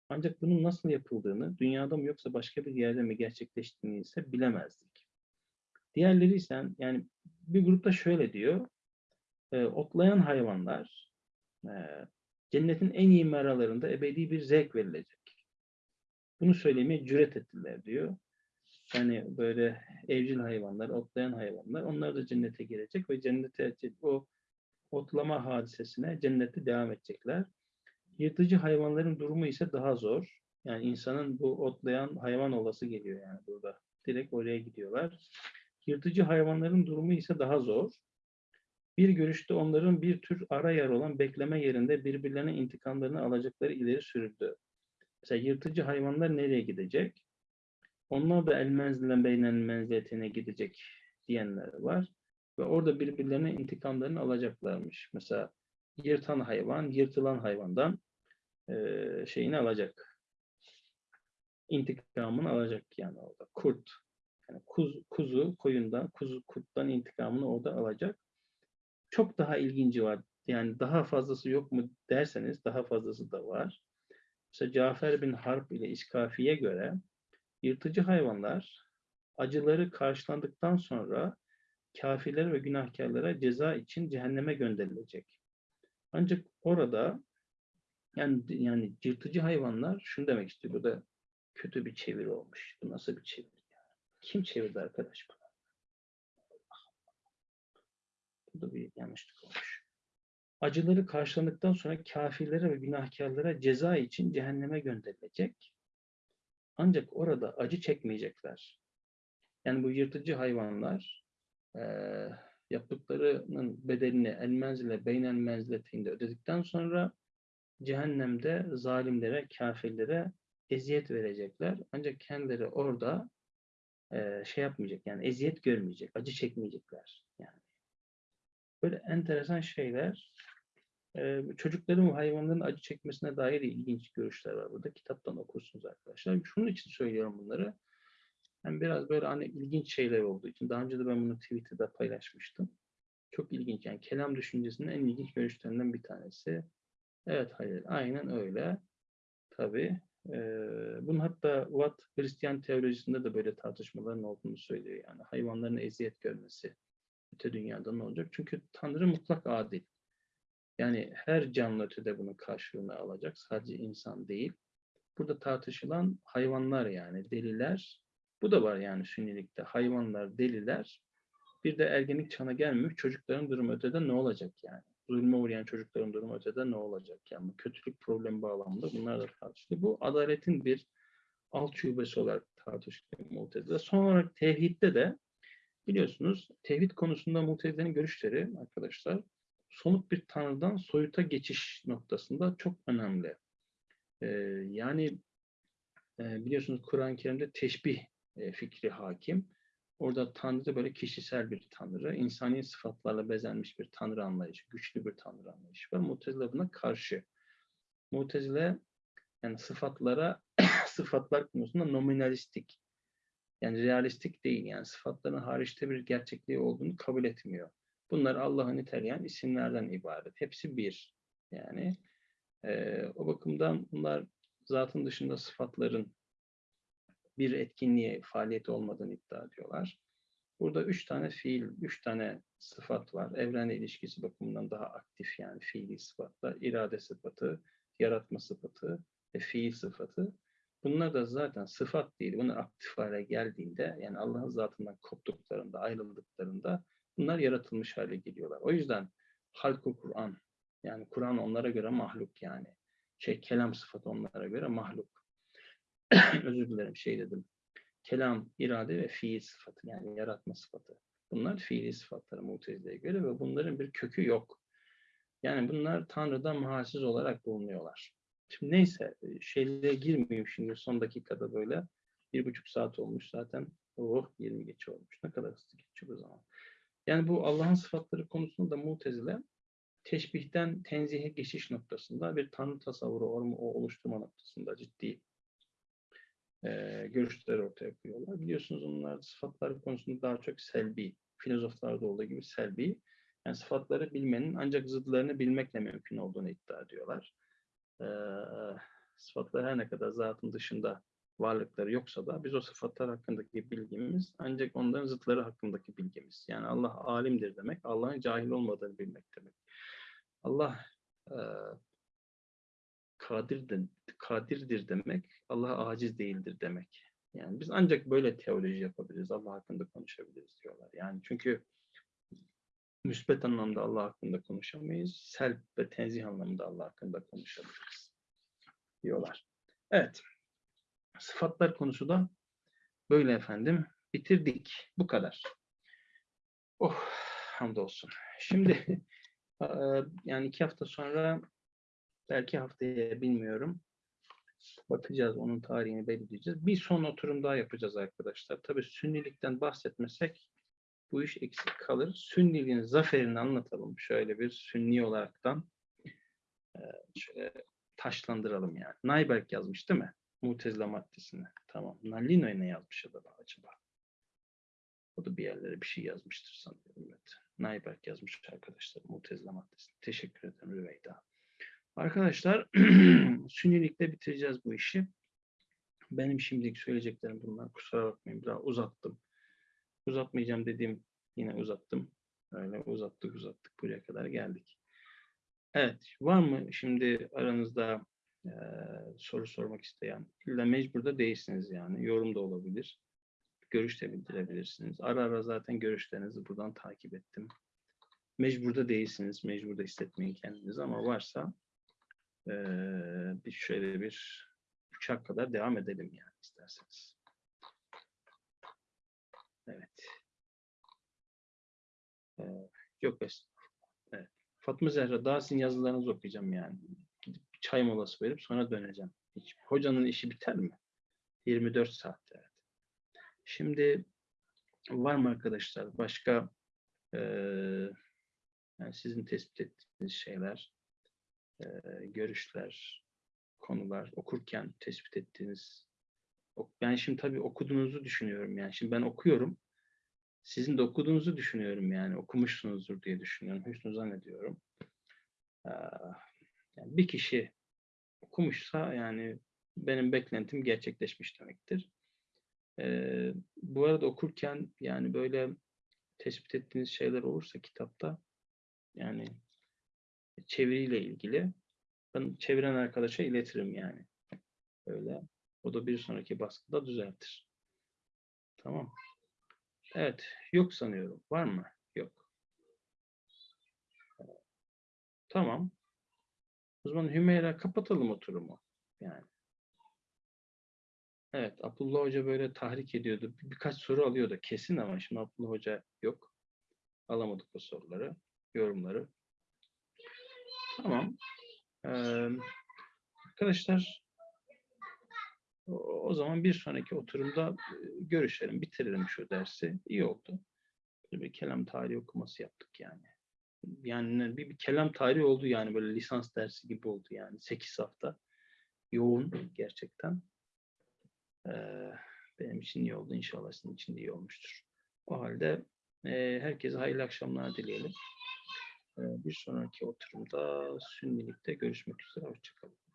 Speaker 1: Ancak bunun nasıl yapıldığını, dünyada mı yoksa başka bir yerde mi gerçekleştiğini ise bilemezdik. Diğerleri ise yani bir grupta şöyle diyor. E, otlayan hayvanlar e, cennetin en iyi meralarında ebedi bir zevk verilecek. Bunu söylemeye cüret ettiler diyor. Yani böyle evcil hayvanlar, otlayan hayvanlar onlar da cennete girecek ve cennete o otlama hadisesine cennette devam edecekler. Yırtıcı hayvanların durumu ise daha zor. Yani insanın bu otlayan hayvan olası geliyor yani burada. Direkt oraya gidiyorlar. Yırtıcı hayvanların durumu ise daha zor. Bir görüşte onların bir tür ara yer olan bekleme yerinde birbirlerine intikamlarını alacakları ileri sürüldü. Mesela yırtıcı hayvanlar nereye gidecek? Onlar da el beynen menziyetine gidecek diyenler var. Ve orada birbirlerine intikamlarını alacaklarmış. Mesela yırtan hayvan, yırtılan hayvandan e, şeyini alacak. İntikamını alacak yani orada. Kurt yani kuz, kuzu koyundan, kuzu kurttan intikamını orada alacak. Çok daha ilginci var. Yani daha fazlası yok mu derseniz daha fazlası da var. Mesela Cafer bin Harp ile İskafi'ye göre yırtıcı hayvanlar acıları karşılandıktan sonra kafirlere ve günahkarlara ceza için cehenneme gönderilecek. Ancak orada yani yani yırtıcı hayvanlar şunu demek istiyor. Bu da kötü bir çeviri olmuş. Bu nasıl bir çeviri? Yani? Kim çevirdi arkadaş bunu? Bu da bir yanlışlık olmuş. Acıları karşılandıktan sonra kafirlere ve günahkarlara ceza için cehenneme gönderilecek. Ancak orada acı çekmeyecekler. Yani bu yırtıcı hayvanlar e, yaptıklarının bedelini el menzile beynel ödedikten sonra cehennemde zalimlere, kafirlere eziyet verecekler. Ancak kendileri orada e, şey yapmayacak yani eziyet görmeyecek, acı çekmeyecekler. Yani böyle enteresan şeyler. E, çocukların ve hayvanların acı çekmesine dair ilginç görüşler var burada. Kitaptan okursunuz arkadaşlar. Şunun için söylüyorum bunları. Yani biraz böyle hani ilginç şeyler olduğu için. Daha önce de ben bunu Twitter'da paylaşmıştım. Çok ilginç. Yani kelam düşüncesinin en ilginç görüşlerinden bir tanesi. Evet hayır. Aynen öyle. Tabii. Ee, bunun hatta Watt Hristiyan teolojisinde de böyle tartışmaların olduğunu söylüyor. Yani hayvanların eziyet görmesi öte dünyada ne olacak? Çünkü Tanrı mutlak adil. Yani her canlı ötede bunun karşılığını alacak. Sadece insan değil. Burada tartışılan hayvanlar yani deliler. Bu da var yani sünnilikte. Hayvanlar, deliler. Bir de ergenlik çağına gelmemiş çocukların durumu ötede ne olacak yani? Zulme uğrayan çocukların durumu ötede ne olacak? Yani kötülük problemi bağlamında bunlar da tartışılıyor. Bu adaletin bir alt şubesi olarak tartışılıyor Mu'tezile. Son olarak tevhidde de biliyorsunuz tevhid konusunda Mu'tezile'nin görüşleri arkadaşlar somut bir tanrıdan soyuta geçiş noktasında çok önemli. Ee, yani e, biliyorsunuz Kur'an-ı Kerim'de teşbih e, fikri hakim. Orada Tanrı böyle kişisel bir Tanrı, insani sıfatlarla bezenmiş bir Tanrı anlayışı, güçlü bir Tanrı anlayışı var. Mutezile buna karşı. Mutezile yani sıfatlara, sıfatlar konusunda nominalistik, yani realistik değil. Yani sıfatların hariçte bir gerçekliği olduğunu kabul etmiyor. Bunlar Allah'ı niteleyen isimlerden ibaret. Hepsi bir. Yani e, o bakımdan bunlar zatın dışında sıfatların bir etkinliğe, faaliyeti olmadığını iddia ediyorlar. Burada üç tane fiil, üç tane sıfat var. Evrenle ilişkisi bakımından daha aktif yani fiili sıfatlar. irade sıfatı, yaratma sıfatı ve fiil sıfatı. Bunlar da zaten sıfat değil. Bunlar aktif hale geldiğinde yani Allah'ın zatından koptuklarında, ayrıldıklarında bunlar yaratılmış hale geliyorlar. O yüzden halku Kur'an yani Kur'an onlara göre mahluk yani. Şey kelam sıfatı onlara göre mahluk. Özür dilerim şey dedim. Kelam, irade ve fiil sıfatı yani yaratma sıfatı. Bunlar fiili sıfatları Mutezile'ye göre ve bunların bir kökü yok. Yani bunlar Tanrı'dan mahasiz olarak bulunuyorlar. Şimdi neyse şeylere girmeyeyim şimdi son dakikada böyle. Bir buçuk saat olmuş zaten. Oh 20 geç olmuş. Ne kadar hızlı geçiyor o zaman. Yani bu Allah'ın sıfatları konusunda da Mutezile teşbihten tenzihe geçiş noktasında bir tanrı tasavvuru oluşturma noktasında ciddi e, görüşler ortaya koyuyorlar. Biliyorsunuz onlar sıfatlar konusunda daha çok selbi, filozoflarda olduğu gibi selbi. Yani sıfatları bilmenin ancak zıdlarını bilmekle mümkün olduğunu iddia ediyorlar. E, sıfatlar her ne kadar zatın dışında varlıkları yoksa da biz o sıfatlar hakkındaki bilgimiz ancak onların zıtları hakkındaki bilgimiz. Yani Allah alimdir demek, Allah'ın cahil olmadığını bilmek demek. Allah e, kadirdir, kadirdir demek, Allah aciz değildir demek. Yani biz ancak böyle teoloji yapabiliriz, Allah hakkında konuşabiliriz diyorlar. Yani çünkü müsbet anlamda Allah hakkında konuşamayız, selb ve tenzih anlamında Allah hakkında konuşabiliriz diyorlar. Evet, sıfatlar konusu da böyle efendim. Bitirdik. Bu kadar. Oh, hamdolsun. Şimdi yani iki hafta sonra Belki haftaya bilmiyorum. Bakacağız onun tarihini belirleyeceğiz. Bir son oturum daha yapacağız arkadaşlar. Tabii sünnilikten bahsetmesek bu iş eksik kalır. Sünniliğin zaferini anlatalım. Şöyle bir sünni olaraktan şöyle taşlandıralım yani. Nayberk yazmış değil mi? Mutezile maddesini. Tamam. Nalino ne yazmış acaba? acaba? O da bir yerlere bir şey yazmıştır sanıyorum. Evet. Nayberk yazmış arkadaşlar Mutezile maddesini. Teşekkür ederim Rüveyda. Arkadaşlar sünnilikle bitireceğiz bu işi. Benim şimdilik söyleyeceklerim bunlar. Kusura bakmayın biraz uzattım. Uzatmayacağım dediğim Yine uzattım. Öyle uzattık uzattık. Buraya kadar geldik. Evet. Var mı şimdi aranızda eee, soru sormak isteyen? İlla mecbur da değilsiniz yani. Yorum da olabilir. Görüş de bildirebilirsiniz. Ara ara zaten görüşlerinizi buradan takip ettim. Mecbur da değilsiniz. Mecbur da hissetmeyin kendinizi ama varsa eee, bir şöyle bir uçak kadar devam edelim yani isterseniz. Evet. Ee, yok estağfurullah. Evet. Fatma Zehra daha sizin yazılarınızı okuyacağım yani. Gidip çay molası verip sonra döneceğim. Hiç, hocanın işi biter mi? 24 saatte. Evet. Şimdi var mı arkadaşlar başka eee, yani sizin tespit ettiğiniz şeyler, eee, görüşler, konular okurken tespit ettiğiniz ben şimdi tabii okuduğunuzu düşünüyorum yani. Şimdi ben okuyorum. Sizin de okuduğunuzu düşünüyorum yani. Okumuşsunuzdur diye düşünüyorum. Hüsnü zannediyorum. Ee, yani bir kişi okumuşsa yani benim beklentim gerçekleşmiş demektir. Bu arada okurken yani böyle tespit ettiğiniz şeyler olursa kitapta yani çeviriyle ilgili ben çeviren arkadaşa iletirim yani. Öyle. O da bir sonraki baskıda düzeltir. Tamam. Evet. Yok sanıyorum. Var mı? Yok. Tamam. O zaman Hümeyra kapatalım oturumu. Yani. Evet. Abdullah Hoca böyle tahrik ediyordu. Bir- Birkaç soru alıyordu kesin ama şimdi Abdullah Hoca yok. Alamadık o soruları. Yorumları. Tamam. Ee, arkadaşlar o zaman bir sonraki oturumda e, görüşelim, bitirelim şu dersi. İyi oldu. Böyle bir kelam tarihi okuması yaptık yani. Yani bir, bir kelam tarihi oldu yani böyle lisans dersi gibi oldu yani. 8 hafta. Yoğun gerçekten. Ee, benim için iyi oldu. İnşallah sizin için de iyi olmuştur. O halde e, herkese hayırlı akşamlar dileyelim. Ee, bir sonraki oturumda Sünnilikte görüşmek üzere. Hoşçakalın.